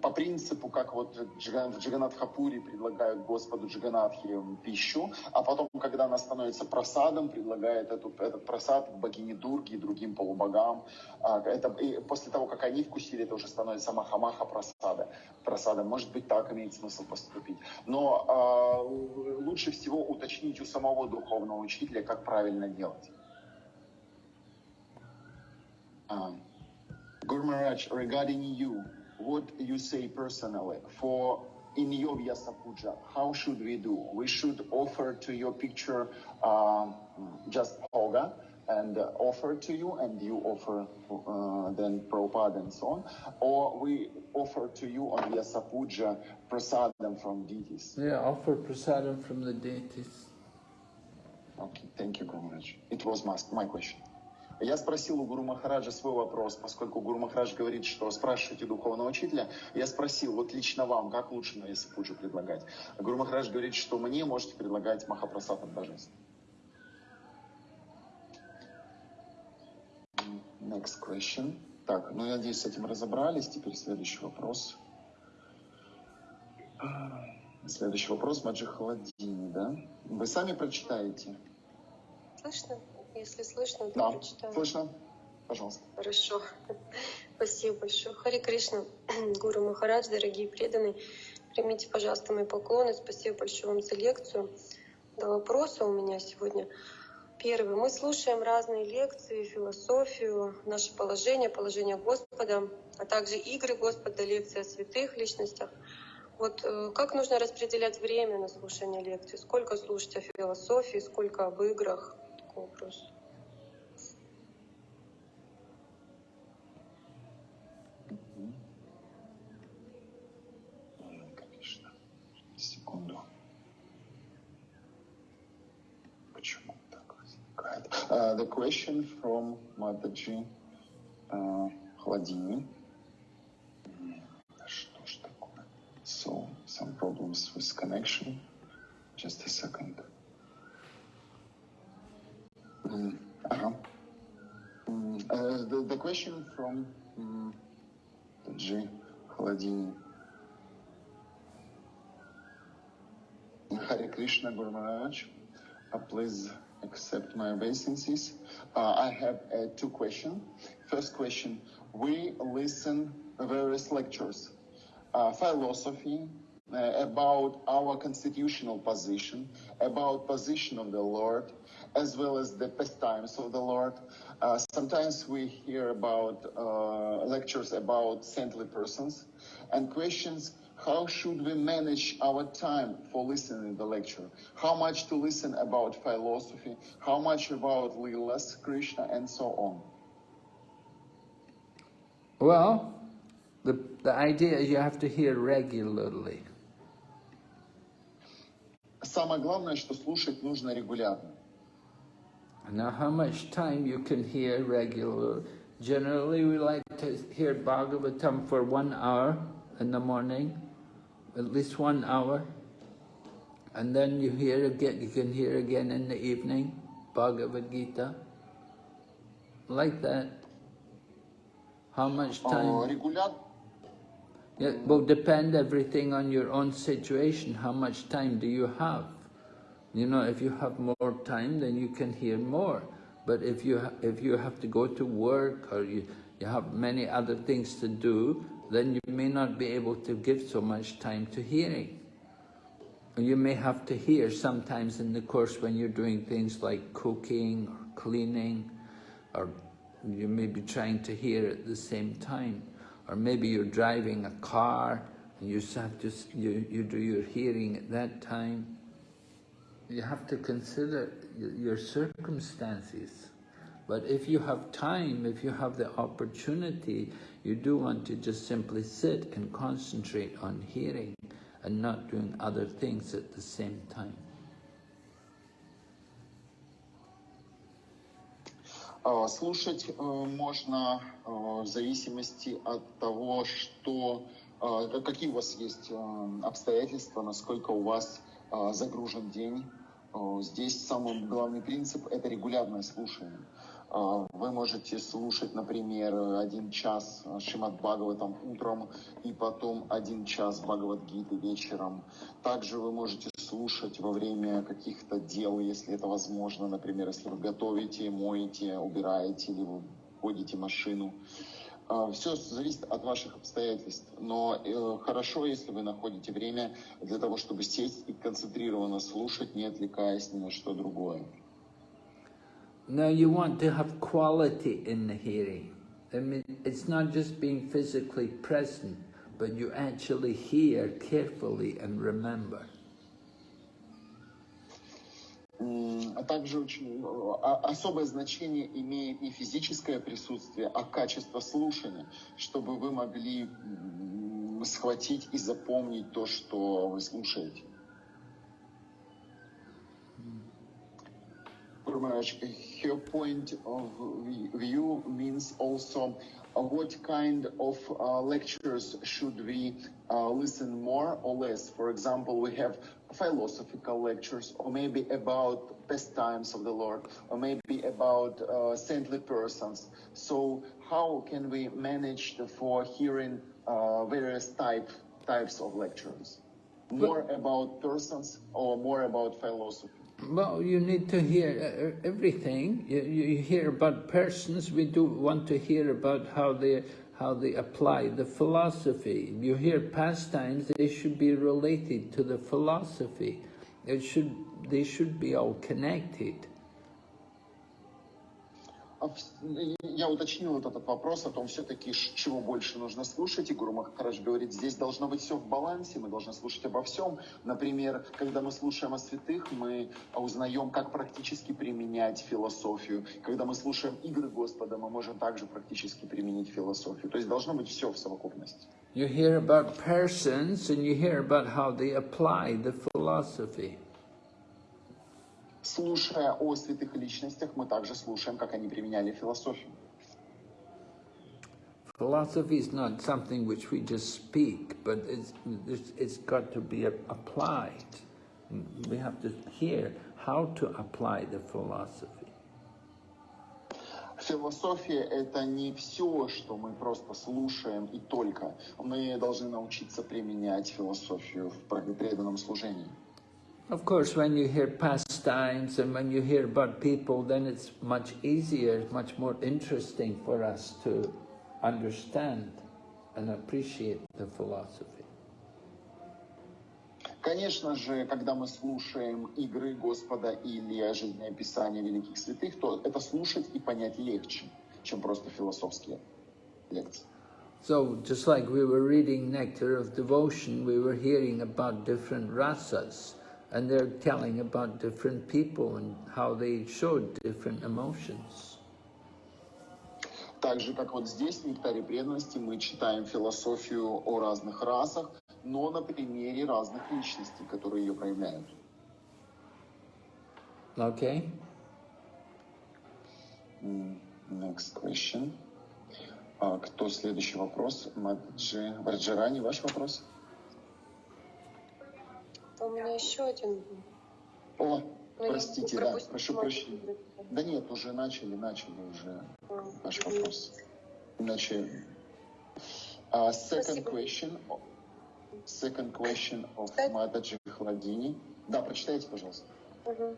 по принципу, как вот в Джиганатхапуре предлагают Господу Джиганатхе пищу, а потом, когда она становится просадом, предлагает этот просад богине Дурги и другим полубогам. А, Это, и после того, как они вкусили, это уже становится махамаха просада. просада. Может быть, так имеет смысл поступить. Но а, лучше всего уточнить у самого духовного учителя, как правильно делать. Um, Guru Maharaj, regarding you, what you say personally for in your Vyasa Puja, how should we do? We should offer to your picture um, just bhoga and uh, offer to you, and you offer uh, then Prabhupada and so on, or we offer to you on Vyasa Puja prasadam from deities. Yeah, offer prasadam from the deities. Okay, thank you, Guru Maharaj. It was my, my question. Я спросил у Гуру Махараджа свой вопрос, поскольку Гуру Махарадж говорит, что спрашивайте духовного учителя. Я спросил, вот лично вам, как лучше на Ясапуджу предлагать? А Гуру Махарадж говорит, что мне можете предлагать Махапрасад от божеств. Next question. Так, ну я надеюсь, с этим разобрались. Теперь следующий вопрос. Следующий вопрос Маджи Холодини, да? Вы сами прочитаете? Слышно? Если слышно, то Да, прочитаю. слышно. Пожалуйста. Хорошо. (laughs) Спасибо большое. Хари Кришна, (clears throat) Гуру Махарадж, дорогие преданные, примите, пожалуйста, мои поклоны. Спасибо большое вам за лекцию. Два вопроса у меня сегодня. Первый. Мы слушаем разные лекции, философию, наше положение, положение Господа, а также игры Господа, лекции о святых личностях. Вот э, как нужно распределять время на слушание лекций? Сколько слушать о философии, сколько об играх? Такой вопрос. Ой, Конечно. Секунду. Почему так возникает? Uh, the question from Mataji uh, да Что ж такое? So, some problems with connection. Just a second. М, Ага. М, uh, the, the question from um, G. Хладини. Hare Krishna Guru Maharaj, uh, please accept my obeisances. Uh, I have uh, two questions. First question, we listen various lectures, uh, philosophy, uh, about our constitutional position, about position of the Lord, as well as the pastimes of the Lord. Uh, sometimes we hear about uh, lectures about saintly persons and questions how should we manage our time for listening the lecture? How much to listen about philosophy? How much about Leelas, Krishna, and so on? Well, the, the idea is you have to hear regularly. Самое главное, что слушать нужно регулярно. Now, how much time you can hear regular? Generally, we like to hear Bhagavatam for one hour in the morning, at least one hour, and then you hear again. You can hear again in the evening, Bhagavad Gita, like that. How much oh, time? Yeah, will depend everything on your own situation. How much time do you have? You know, if you have more time, then you can hear more. But if you if you have to go to work or you you have many other things to do, then you may not be able to give so much time to hearing. You may have to hear sometimes in the course when you're doing things like cooking or cleaning, or you may be trying to hear at the same time. Or maybe you're driving a car and you have to, you, you do your hearing at that time You have to consider y- your circumstances. But if you have time, if you have the opportunity, you do want to just simply sit and concentrate on hearing and not doing other things at the same time. А, Слушать э, можно э, в зависимости от того, что, э, какие у вас есть э, обстоятельства, насколько у вас э, загружен день. Э, Здесь самый главный принцип – это регулярное слушание. Э, Вы можете слушать, например, один час Шимат Бхагаватам утром и потом один час Бхагавадгиты вечером. Также вы можете слушать во время каких-то дел, если это возможно, например, если вы готовите, моете, убираете или вы водите машину. Все зависит от ваших обстоятельств, но э, хорошо, если вы находите время для того, чтобы сесть и концентрированно слушать, не отвлекаясь ни на что другое. Now you want to have quality in the hearing. I mean, it's not just being physically present, but you actually hear carefully and remember. А также очень э, а- особое значение имеет не физическое присутствие, а качество слушания, чтобы вы могли схватить и запомнить то, что вы слушаете. Her point of view means also uh, what kind of uh, lectures should we uh, listen more or less? For example, we have philosophical lectures, or maybe about pastimes of the Lord, or maybe about uh, saintly persons. So, how can we manage for hearing uh, various type types of lectures? More about persons or more about philosophy? Well, you need to hear uh, everything. You, you hear about persons. We do want to hear about how they how they apply the philosophy. You hear pastimes. They should be related to the philosophy. It should they should be all connected. А вс- Я уточнил вот этот вопрос о том, все-таки чего больше нужно слушать. И Гуру Махарадж говорит, здесь должно быть все в балансе, мы должны слушать обо всем. Например, когда мы слушаем о святых, мы узнаем, как практически применять философию. Когда мы слушаем игры Господа, мы можем также практически применить философию. То есть должно быть все в совокупности. You hear about persons and you hear about how they apply the philosophy. Слушая о святых личностях, мы также слушаем, как они применяли философию. Philosophy is not something which we just speak, but it's, it's, it's got to be applied. We have to hear how to apply the philosophy. Философия — это не все, что мы просто слушаем и только. Мы должны научиться применять философию в преданном служении. Of course, when you hear pastimes and when you hear about people, then it's much easier, much more interesting for us to understand and appreciate the philosophy. Конечно же, когда мы слушаем игры Господа или жизнеописания великих святых, то это слушать и понять легче, чем просто философские лекции. So, just like we were reading Nectar of Devotion, we were hearing about different rasas, And they're telling about different people and how they showed different emotions. Так же, как вот здесь, в «Нектаре преданности», мы читаем философию о разных расах, но на примере разных личностей, которые ее проявляют. Okay? Next question. А, кто следующий вопрос? Маджи Варджарани, ваш вопрос? У меня еще один был. О, Ну, я простите, да, прошу прощения. Да нет, уже начали, начали уже А, ваш вопрос. Иначе... А, second Спасибо. question. Second question of? Матаджи Хладини. Да, прочитайте, пожалуйста. Мгм.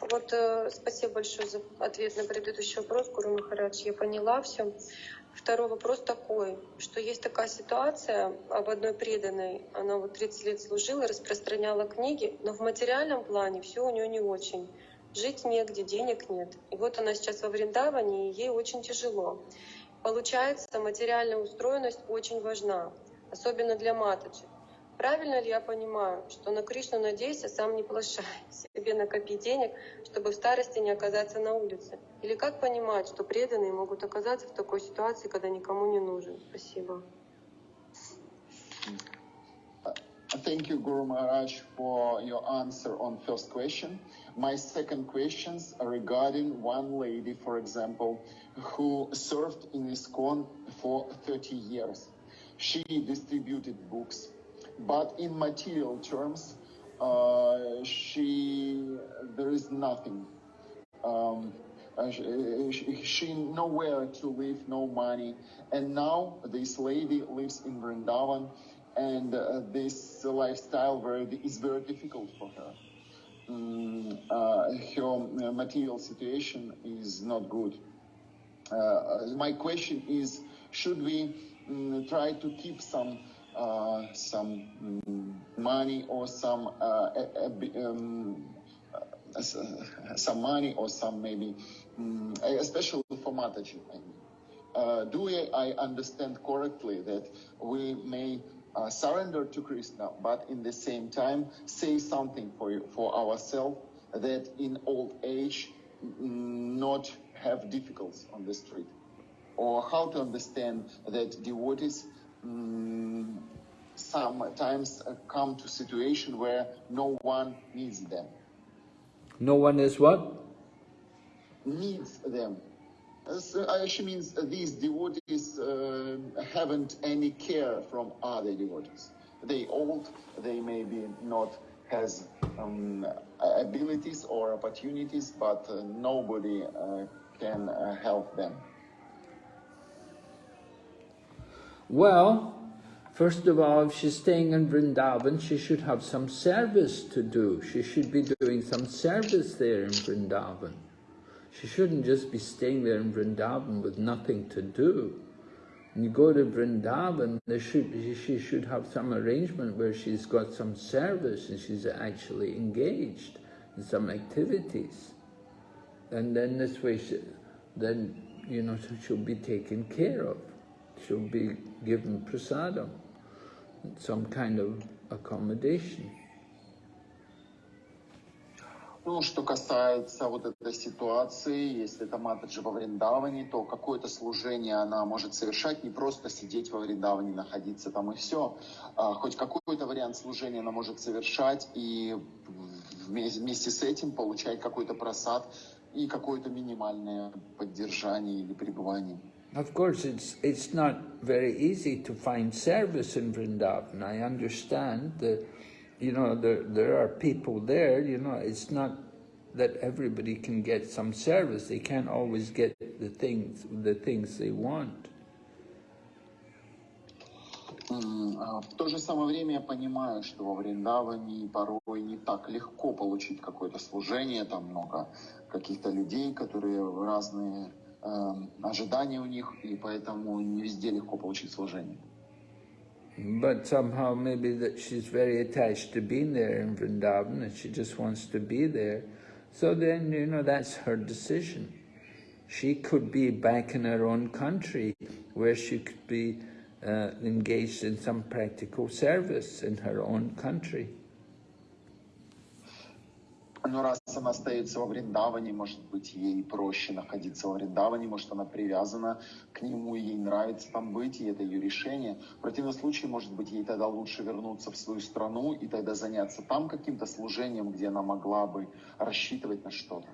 Вот э, спасибо большое за ответ на предыдущий вопрос, Гуру Махарадж. Я поняла все. Второй вопрос такой, что есть такая ситуация об одной преданной. Она вот 30 лет служила, распространяла книги, но в материальном плане все у нее не очень. Жить негде, денег нет. И вот она сейчас во Вриндаване, и ей очень тяжело. Получается, материальная устроенность очень важна, особенно для маточек. Правильно ли я понимаю, что на Кришну надейся, сам не плашай, (laughs) себе накопи денег, чтобы в старости не оказаться на улице? Или как понимать, что преданные могут оказаться в такой ситуации, когда никому не нужен? Спасибо. Thank you, Guru Maharaj, for your answer on first question. My second questions are regarding one lady, for example, who served in ISKCON for 30 years. She distributed books, but in material terms, uh, she there is nothing. Um, she, she, she nowhere to live, no money, and now this lady lives in Vrindavan, and uh, this lifestyle very, is very difficult for her. Mm, uh, her material situation is not good. Uh, my question is: Should we mm, try to keep some uh, some mm, money or some uh, a, a, um, uh, uh, some money or some maybe, mm, especially for Mataji? I mean. Uh, do I, understand correctly that we may uh, surrender to Krishna, but in the same time say something for for ourselves that in old age mm, not have difficulties on the street, or how to understand that devotees mm, sometimes come to situation where no one needs them. No one is what? needs them. So, uh, she means these devotees uh, haven't any care from other devotees. They old, they maybe not has um, abilities or opportunities, but uh, nobody uh, can uh, help them. Well, first of all, if she's staying in Vrindavan, she should have some service to do. She should be doing some service there in Vrindavan. She shouldn't just be staying there in Vrindavan with nothing to do. When you go to Vrindavan, should, she should have some arrangement where she's got some service and she's actually engaged in some activities. And then this way, she, then, you know, she'll be taken care of. She'll be given prasadam, some kind of accommodation. Ну, что касается вот этой ситуации, если это Матаджи во Вриндаване, то какое-то служение она может совершать, не просто сидеть во Вриндаване, находиться там и все. А, хоть какой-то вариант служения она может совершать и вместе с этим получать какой-то просад и какое-то минимальное поддержание или пребывание. Of course, it's, it's not very easy to find service in Vrindavan. I understand that you know, there, there are people there, you know, it's not that everybody can get some service. They can't always get the things, the things they want. В то же самое время я понимаю, что во Вриндаване порой не так легко получить какое-то служение, там много каких-то людей, которые разные э, ожидания у них, и поэтому не везде легко получить служение. But somehow maybe that she's very attached to being there in Vrindavan and she just wants to be there. So then, you know, that's her decision. She could be back in her own country where she could be uh, engaged in some practical service in her own country. Но раз она остается во Вриндаване, может быть, ей проще находиться во Вриндаване, может, она привязана к нему, и ей нравится там быть, и это ее решение. В противном случае, может быть, ей тогда лучше вернуться в свою страну и тогда заняться там каким-то служением, где она могла бы рассчитывать на что-то.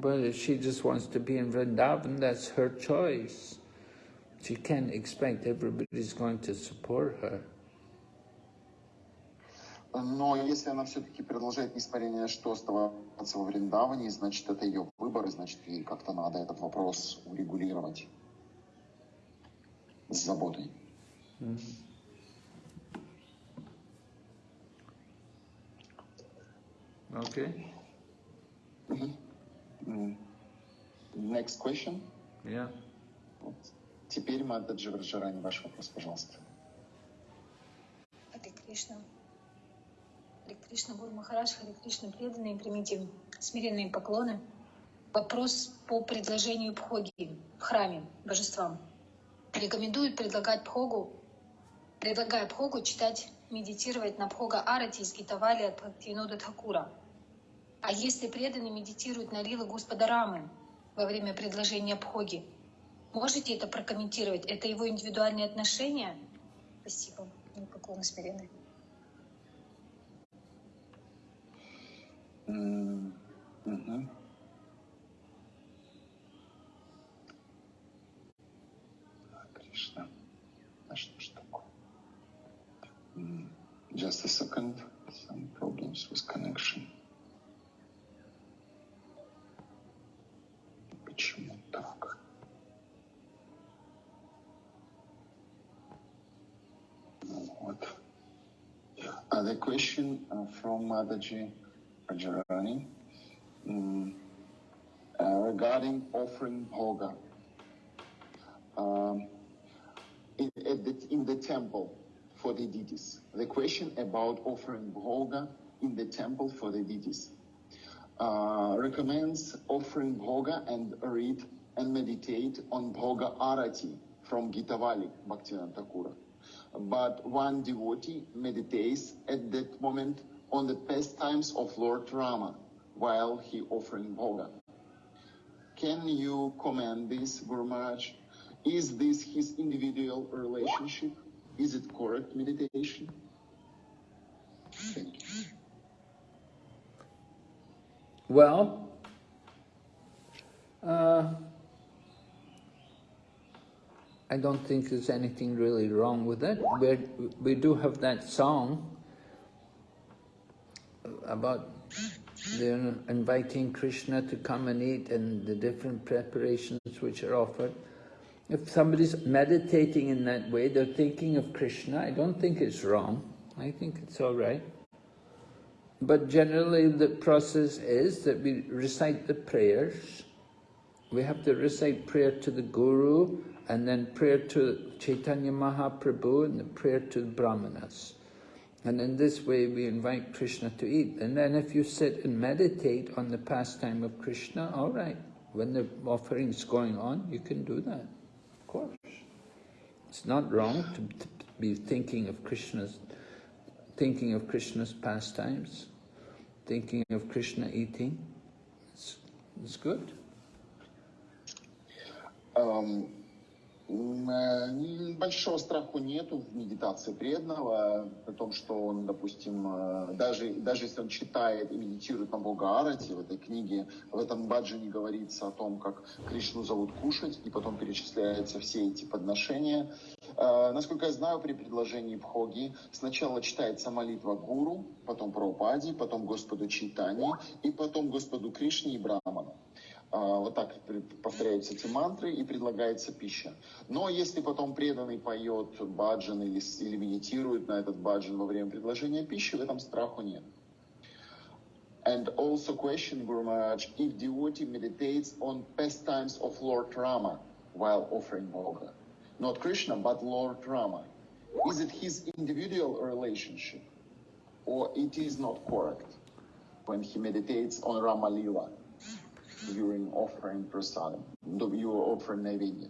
But if she just wants to be in Vrindavan, that's her choice. She can't expect everybody's going to support her. Но если она все-таки продолжает, несмотря ни на что, оставаться во Вриндаване, значит, это ее выбор, и значит, ей как-то надо этот вопрос урегулировать с заботой. Okay. Next question. Yeah. Вот. Теперь, Маддаджи Враджарани, ваш вопрос, пожалуйста. Кришна. Харе Кришна, Гуру Махарадж, Харе Кришна, преданные, примите смиренные поклоны. Вопрос по предложению Пхоги в храме божествам. Рекомендуют предлагать Пхогу, предлагая Пхогу читать, медитировать на Пхога Арати из Гитавали от Бхактивинода Тхакура. А если преданный медитирует на Лилы Господа Рамы во время предложения Пхоги, можете это прокомментировать? Это его индивидуальные отношения? Спасибо. Поклоны смиренные. Mm-hmm. Mm-hmm. Just a second. Some problems with connection. Почему так? What? Uh, question from Mataji. Vrajarani um, uh, regarding offering bhoga um, in, the, in the temple for the deities. The question about offering bhoga in the temple for the deities uh, recommends offering bhoga and read and meditate on bhoga arati from Gitavali Bhaktivinoda Thakura. But one devotee meditates at that moment on the pastimes of Lord Rama while he offering bhoga. Can you comment this, Guru? Is this his individual relationship? Is it correct meditation? Thank you. Well, Uh, I don't think there's anything really wrong with it. we we do have that song about they're inviting Krishna to come and eat and the different preparations which are offered. If somebody's meditating in that way, they're thinking of Krishna, I don't think it's wrong. I think it's all right. But generally the process is that we recite the prayers. We have to recite prayer to the Guru and then prayer to Chaitanya Mahaprabhu and the prayer to the Brahmanas. And in this way we invite Krishna to eat. And then if you sit and meditate on the pastime of Krishna, all right, when the offering is going on, you can do that, of course. It's not wrong to, to be thinking of Krishna's, thinking of Krishna's pastimes, thinking of Krishna eating. It's, it's good. Um, большого страха нету в медитации преданного, о том, что он, допустим, э, даже, даже если он читает и медитирует на Бога Арати, в этой книге, в этом баджане говорится о том, как Кришну зовут кушать, и потом перечисляются все эти подношения. Э, насколько я знаю, при предложении Бхоги сначала читается молитва Гуру, потом Прабхупаде, потом Господу Чайтани, и потом Господу Кришне и Браману. А, вот так повторяются эти мантры и предлагается пища. Но если потом преданный поет баджан или, или медитирует на этот баджан во время предложения пищи, в этом страху нет. And also question, Guru Maharaj, if devotee meditates on pastimes of Lord Rama while offering bhoga, not Krishna, but Lord Rama, is it his individual relationship or it is not correct when he meditates on Rama Lila? during offering prasadam, you are offering naivedya.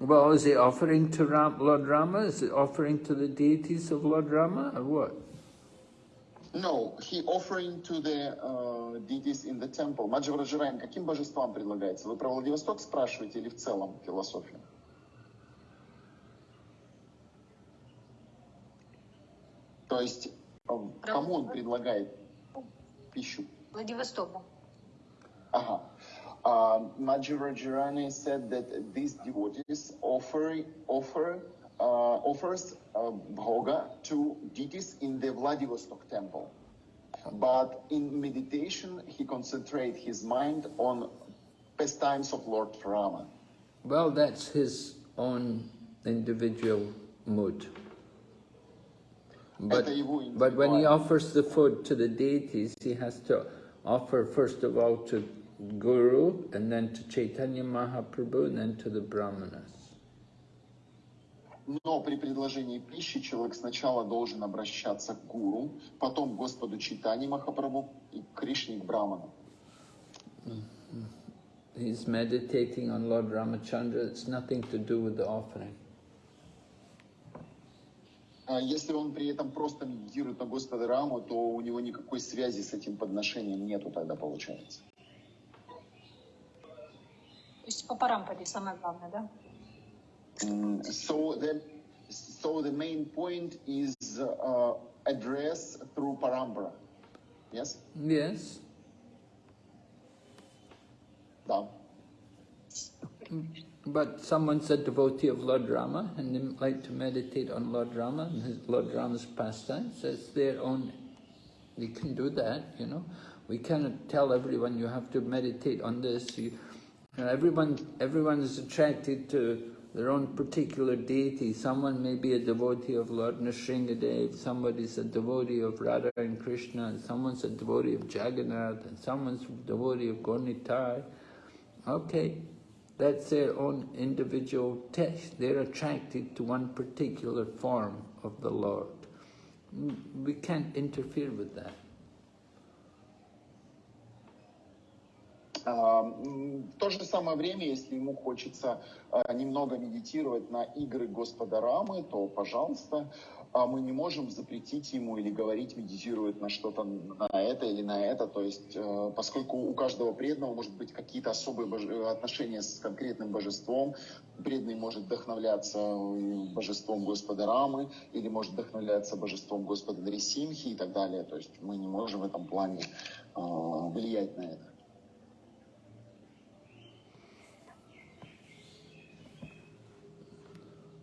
Well, is he offering to Ram, Lord Rama? Is it offering to the deities of Lord Rama or what? No, he offering to the uh, deities in the temple. Маджавраджарайн, каким божествам предлагается? Вы про Владивосток спрашиваете или в целом философию? То есть, кому он предлагает пищу? Владивостоку. Uh-huh. Uh, Majorajirani said that these devotees offer offer uh, offers uh, bhoga to deities in the Vladivostok temple, but in meditation he concentrates his mind on pastimes of Lord Rama. Well, that's his own individual mood. But, but when he offers the food to the deities, he has to offer first of all to Guru, and then to Chaitanya Mahaprabhu, and then to the Brahmanas. Но при предложении пищи человек сначала должен обращаться к гуру, потом к Господу Чайтани Махапрабху и к Кришне, к Браману. He's meditating on Lord Ramachandra, it's nothing to do with the offering. Если он при этом просто медитирует на Господа Раму, то у него никакой связи с этим подношением нету тогда получается. То есть по Парампаде самое главное, да? so the so the main point is uh, address through parampara. Yes. Yes. Да. But someone's a devotee of Lord Rama and they like to meditate on Lord Rama and his Lord Rama's pastimes. It's their own. They can do that, you know. We cannot tell everyone you have to meditate on this. You, everyone, everyone is attracted to their own particular deity. Someone may be a devotee of Lord Nrsimhadev, somebody's a devotee of Radha and Krishna, and someone's a devotee of Jagannath, and someone's a devotee of Gaura Nitai. Okay, that's their own individual test. They're attracted to one particular form of the Lord. We can't interfere with that. В то же самое время, если ему хочется немного медитировать на игры Господа Рамы, то, пожалуйста, мы не можем запретить ему или говорить, медитирует на что-то, на это или на это. То есть, поскольку у каждого преданного может быть какие-то особые отношения с конкретным божеством, преданный может вдохновляться божеством Господа Рамы или может вдохновляться божеством Господа Дрисимхи и так далее. То есть мы не можем в этом плане влиять на это.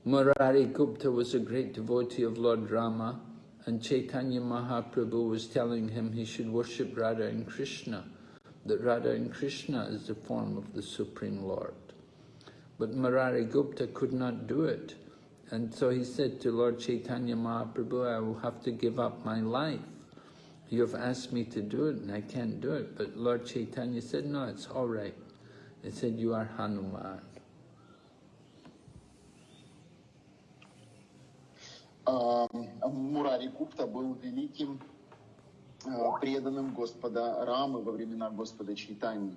Murari Gupta was a great devotee of Lord Rama, and Chaitanya Mahaprabhu was telling him he should worship Radha and Krishna, that Radha and Krishna is the form of the Supreme Lord. But Murari Gupta could not do it. And so he said to Lord Chaitanya Mahaprabhu, I will have to give up my life. You have asked me to do it and I can't do it. But Lord Chaitanya said, no, it's all right. He said, you are Hanuman. Мурари Гупта был великим преданным Господа Рамы во времена Господа Чайтани.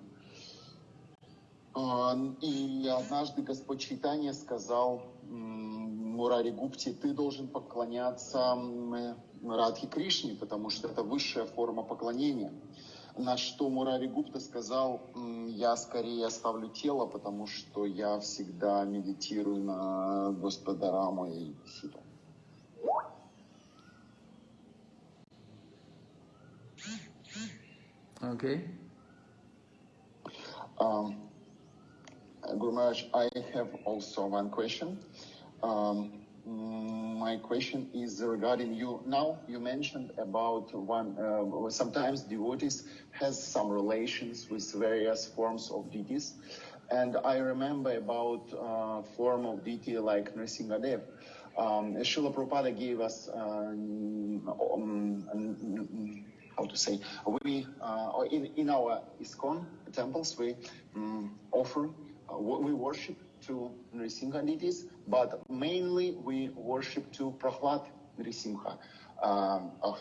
И однажды Господь Чайтания сказал Мурари Гупте, ты должен поклоняться Радхи Кришне, потому что это высшая форма поклонения. На что Мурари Гупта сказал, я скорее оставлю тело, потому что я всегда медитирую на Господа Рама и Ситу. Okay. Um, Guru Maharaj, I have also one question. Um, my question is regarding you. Now you mentioned about one. Uh, sometimes devotees has some relations with various forms of deities, and I remember about uh, form of deity like Nrsimhadev. Um, Srila Prabhupada gave us um, um, how to say we uh, in in our ISKCON temples we um, offer uh, we worship to Nrisimha deities, but mainly we worship to Prahlad Nrisimha. Um, uh,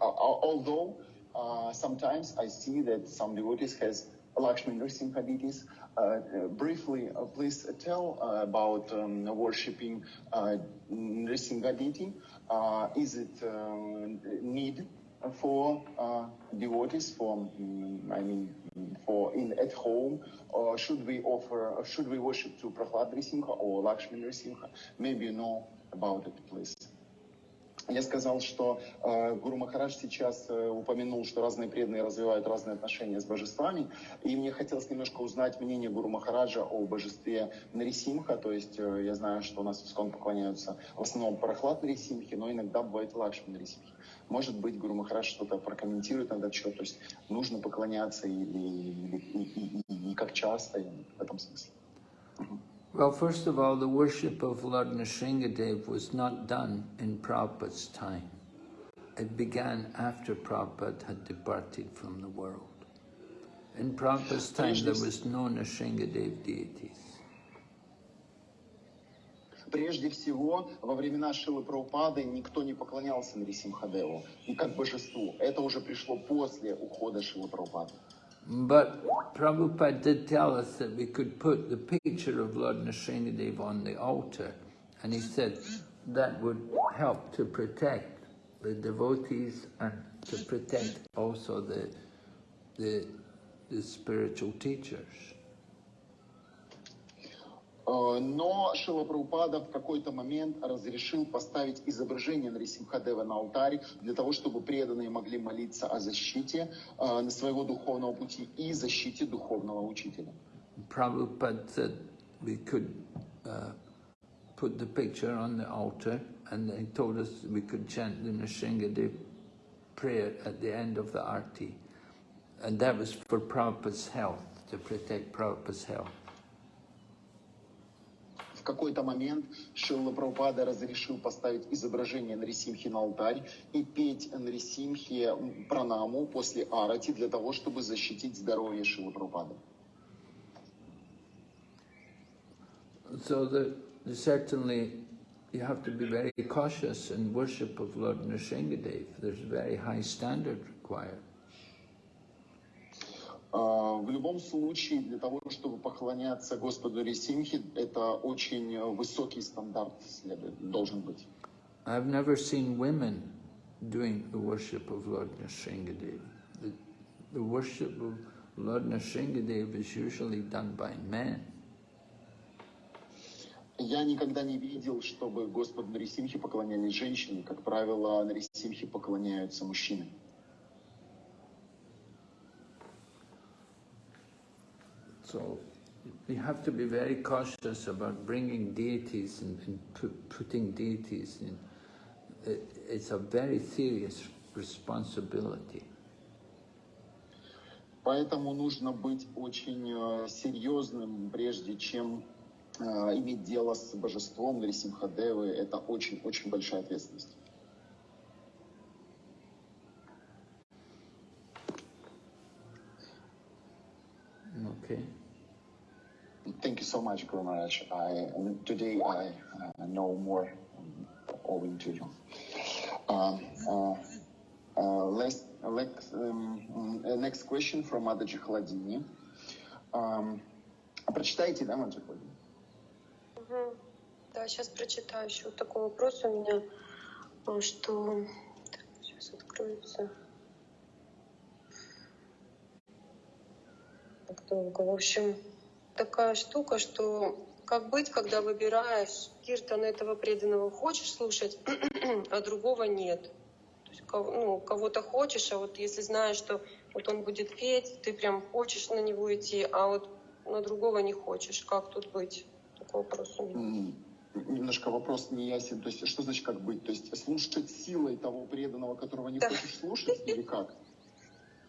although uh, sometimes I see that some devotees has Lakshmi Nrisimha deities. Uh, briefly, uh, please tell about um, worshipping uh, Nrisimha deity. is it need for uh, devotees, for mm, I mean, for in at home, or should we offer, should we worship to Prahlad Nrsimha or Lakshmi Nrsimha? Maybe you know about it, please. Я сказал, что э, Гуру Махарадж сейчас э, упомянул, что разные преданные развивают разные отношения с божествами, и мне хотелось немножко узнать мнение Гуру Махараджа о божестве Нарисимха, то есть э, я знаю, что у нас в Искон поклоняются в основном Парахлад Нарисимхи, но иногда бывает Лакшми Нарисимхи. Может быть, Гуру Махарадж что-то прокомментирует на этот счет, то есть нужно поклоняться или, или и, и, и, и как часто, и в этом смысле. Well, first of all, the worship of Lord Nrsingadev was not done in Prabhupada's time. It began after Prabhupada had departed from the world. In Prabhupada's time, there was no Nrsingadev deities. Прежде всего, во времена Шрилы Прабхупады никто не поклонялся Нарисимхадеву и как божеству. Это уже пришло после ухода Шрилы Прабхупады. But Prabhupada did tell us that we could put the picture of Lord Nrsingadev on the altar, and he said that would help to protect the devotees and to protect also the, the, the spiritual teachers. Э, но Шила Прабхупада в какой-то момент разрешил поставить изображение Нарисимхадева на алтарь для того, чтобы преданные могли молиться о защите э, своего духовного пути и защите духовного учителя. Prabhupada said we could uh, put the picture on the altar and he told us we could chant the Nrsingadev prayer at the end of the arti. And that was for Prabhupada's health, to protect Prabhupada's health. Какой-то момент Шилла Прабхупада разрешил поставить изображение Нарисимхи на алтарь и петь Нарисимхи пранаму после арати для того, чтобы защитить здоровье Шилы Прабхупады. So the, the certainly you have to be very cautious in worship of Lord Nrsingadev. There's a very high standard required. В любом случае, для того, чтобы поклоняться Господу Рисимхи, это очень высокий стандарт следует, должен быть. I've never seen women doing the worship of Lord Nrsingadev. The, the worship of Lord Nrsingadev is usually done by men. Я никогда не видел, чтобы Господу Нарисимхи поклонялись женщины. Как правило, Нарисимхи поклоняются мужчинам. So you have to be very cautious about bringing deities and, and pu putting deities in. It, it's a very serious responsibility. Поэтому нужно быть очень э, серьезным, прежде чем э, иметь дело с божеством Нарисимхадевы. Это очень-очень большая ответственность. Okay. So much, Guru Maharaj. I, today I uh, know more owing to you. Um, uh, uh, let's, let's, um, uh, next question from Мададжи Хладини. Um, прочитайте, да, Мададжи Хладини? Угу. Да, сейчас прочитаю. Еще вот такой вопрос у меня, э, что... Так, сейчас откроется. Так долго. В общем, такая штука, что как быть, когда выбираешь киртан этого преданного хочешь слушать, (clears throat) а другого нет. То есть ну, кого-то хочешь, а вот если знаешь, что вот он будет петь, ты прям хочешь на него идти, а вот на другого не хочешь. Как тут быть? Такой вопрос у меня. Немножко вопрос не ясен. То есть что значит как быть? То есть слушать силой того преданного, которого не Да. хочешь слушать, или как? (laughs)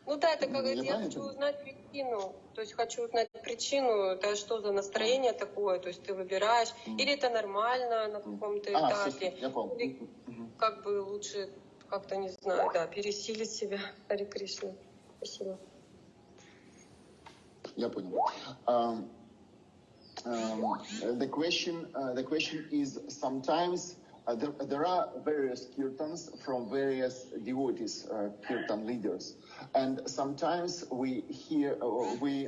Ну да, это как Я хочу узнать причину. То есть хочу узнать причину, это что за настроение такое, то есть ты выбираешь, Мгм. или это нормально на каком-то А, этапе, всё, я понял. или как бы лучше как-то, не знаю, да, пересилить себя. (laughs) Хари Кришна. Спасибо. Я понял. Um, um, the question, uh, the question is sometimes uh, there, there are various kirtans from various devotees, uh, kirtan leaders, and sometimes we hear uh, we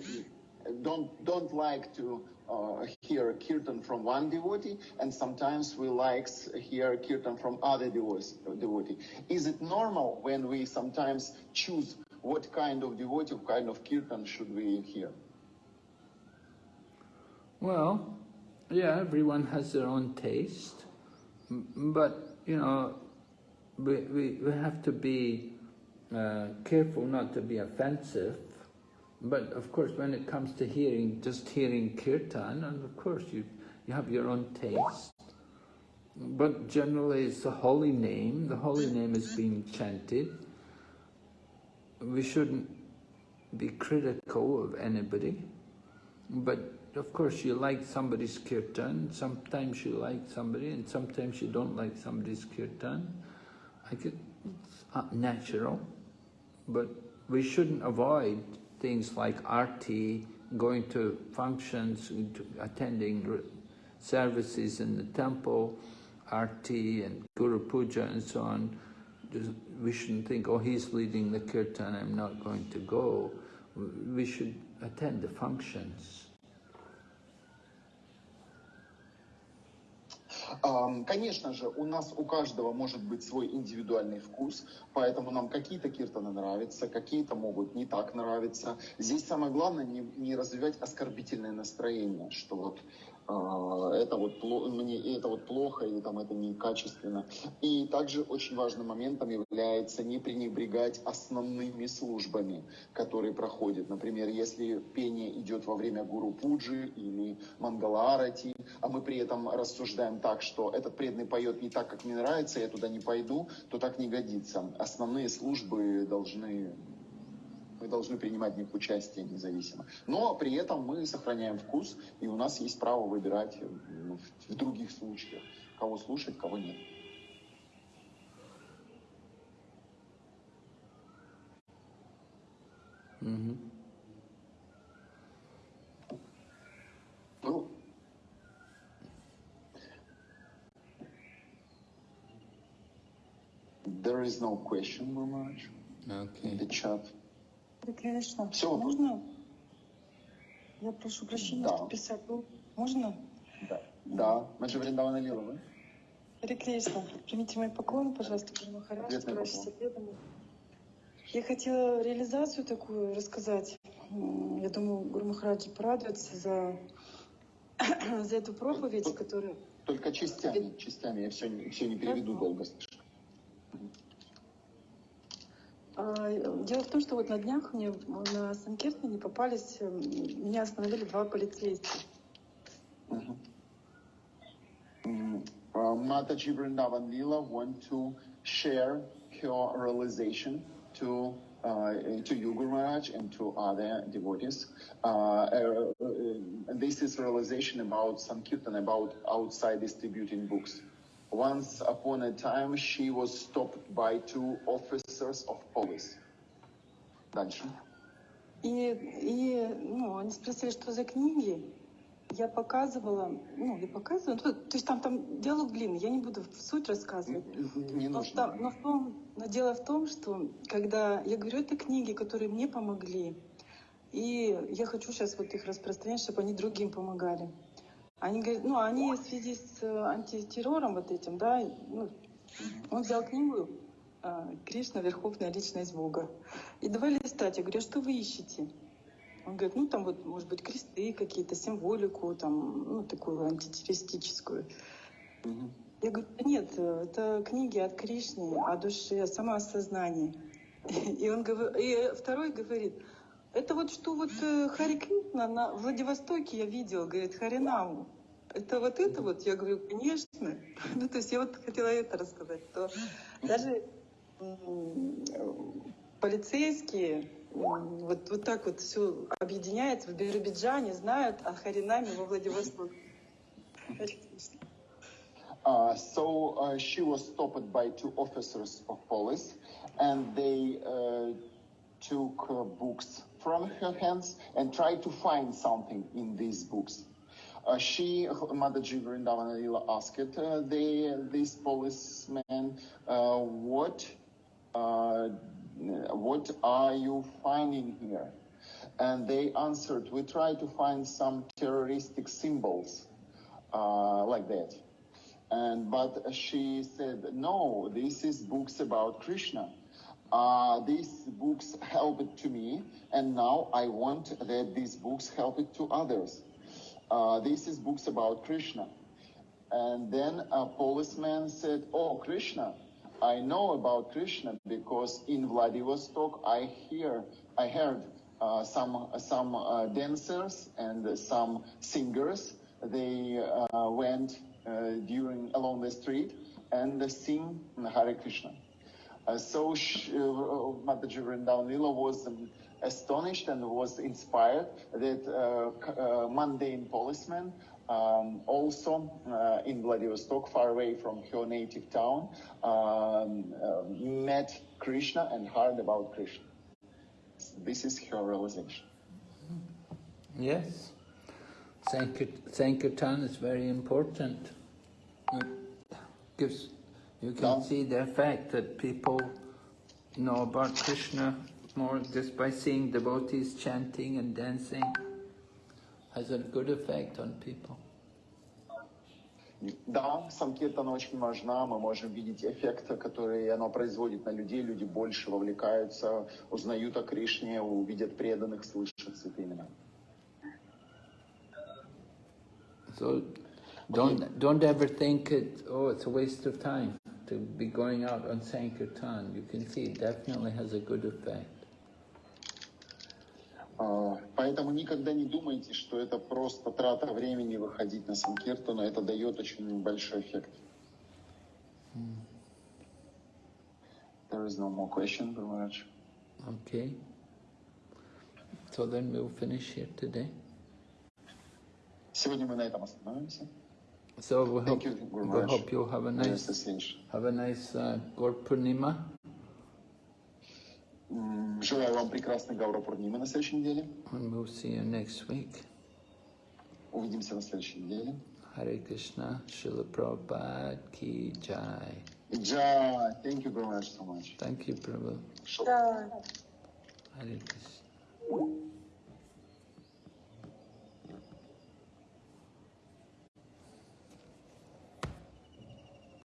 don't don't like to uh, hear kirtan from one devotee, and sometimes we like hear kirtan from other devotees. devotee. Is it normal when we sometimes choose what kind of devotee, what kind of kirtan should we hear? Well, yeah, everyone has their own taste, but you know, we, we, we have to be uh, careful not to be offensive. But of course, when it comes to hearing, just hearing kirtan, and of course you, you have your own taste. But generally it's the holy name, the holy name is being chanted. We shouldn't be critical of anybody. But of course you like somebody's kirtan, sometimes you like somebody and sometimes you don't like somebody's kirtan. I could, it's natural, but we shouldn't avoid things like arti, going to functions, attending services in the temple, arti and guru puja and so on. Just- We shouldn't think, oh, he's leading the kirtan, I'm not going to go. We should attend the functions. Конечно же, у нас у каждого может быть свой индивидуальный вкус, поэтому нам какие-то киртаны нравятся, какие-то могут не так нравиться. Здесь самое главное не, не развивать оскорбительное настроение, что вот а, это вот мне это вот плохо или там это некачественно. И также очень важным моментом является не пренебрегать основными службами, которые проходят. Например, если пение идет во время гуру пуджи или мангала-арати, а мы при этом рассуждаем так, что этот преданный поет не так, как мне нравится, я туда не пойду, то так не годится. Основные службы должны мы должны принимать в них участие независимо. Но при этом мы сохраняем вкус, и у нас есть право выбирать в, других случаях, кого слушать, кого нет. Mhm. Ну, There is no question, in Okay. the chat. Харе Кришна. Всё. Можно? Я прошу прощения, Да. что писать. Можно? Да. Да. Маджи Вриндавана Лила, вы? Харе Кришна. Примите мои поклоны, пожалуйста, Гуру Махарадж. Я хотела реализацию такую рассказать. Я думаю, Гуру Махараджи порадуется за, (coughs) за эту проповедь, которая... Только частями, частями. Я все, все не переведу долго слишком. А, Дело в том, что вот на днях мне на Санкиртане попались, меня остановили два полицейских. М, а, Mataji Vrindavan Lila want to share her realization to uh, to you, Guru Maharaj, and to other devotees. Uh, uh, uh, this is realization about Sankirtan, about outside distributing books. Once upon a time, she was stopped by two officers of police. Дальше. И, и ну, они спросили, что за книги. Я показывала, ну, я показываю, ну, то есть там, там диалог длинный, я не буду в суть рассказывать. Не Но, нужно. там- но в том, но дело в том, что когда я говорю, это книги, которые мне помогли, и я хочу сейчас вот их распространять, чтобы они другим помогали. Они говорят, ну, они в связи с э, антитеррором вот этим, да, ну, он взял книгу а, «Кришна. Верховная личность Бога». И давай листать. Я говорю, а что вы ищете? Он говорит, ну, там вот, может быть, кресты какие-то, символику, там, ну, такую антитеррористическую. Мгм. Я говорю, «Да нет, э, это книги от Кришны, о душе, о самоосознании. (laughs) И он говорит, и второй говорит, это вот что вот э, Хари Кришна на Владивостоке я видел, говорит, Харинаму. Это вот это вот? Я говорю, конечно. (laughs) Ну, то есть я вот хотела это рассказать, что даже полицейские вот, вот так вот все объединяется в Биробиджане, знают о Харинаме во Владивостоке. Uh, so uh, she was stopped by two officers of police, and they uh, took uh, books from her hands and tried to find something in these books. Uh, she, Mataji Vrindavan Lila, asked uh, the, this policeman, uh, "What, uh, what are you finding here?" And they answered, "We try to find some terroristic symbols, uh, like that." And but she said, no, this is books about Krishna. Uh, these books helped to me, and now I want that these books help it to others. Uh, this is books about Krishna. And then a policeman said, oh, Krishna, I know about Krishna because in Vladivostok I hear, I heard uh, some some uh, dancers and some singers. They uh, went uh, during along the street and sing Hare Krishna. So sh- uh, Mataji Vrindavan Lila was um, astonished and was inspired that uh, uh, mundane policemen um, also uh, in Vladivostok, far away from her native town, um, uh, met Krishna and heard about Krishna. This is her realization. Yes. Sankir- Sankirtan is very important. It gives, you can Yeah. see the effect that people know about Krishna more just by seeing devotees chanting and dancing. Has a good effect on people. Да, Санкиртана очень важна, мы можем видеть эффект, который она производит на людей, люди больше вовлекаются, узнают о Кришне, увидят преданных, слышат святые имена. So don't don't ever think it oh it's a waste of time to be going out on Sankirtan. You can see it definitely has a good effect. А, Поэтому никогда не думайте, что это просто трата времени выходить на Санкиртану, это дает очень большой эффект. There is no more question, Guru Maharaj. Okay. So then we'll finish here today. Сегодня мы на этом остановимся. So we hope, Thank you, Guru we Maharaj. hope you'll have a До nice следующего. have a nice uh, Gaur Purnima М, Желаю вам прекрасной Гаура Пурнимы на следующей неделе. and we'll see you next week. Увидимся на следующей неделе. Hare Krishna, Srila Prabhupada Ki Jai. Джай, thank you very much so much. Thank you, Prabhu. Шо- Hare Krishna.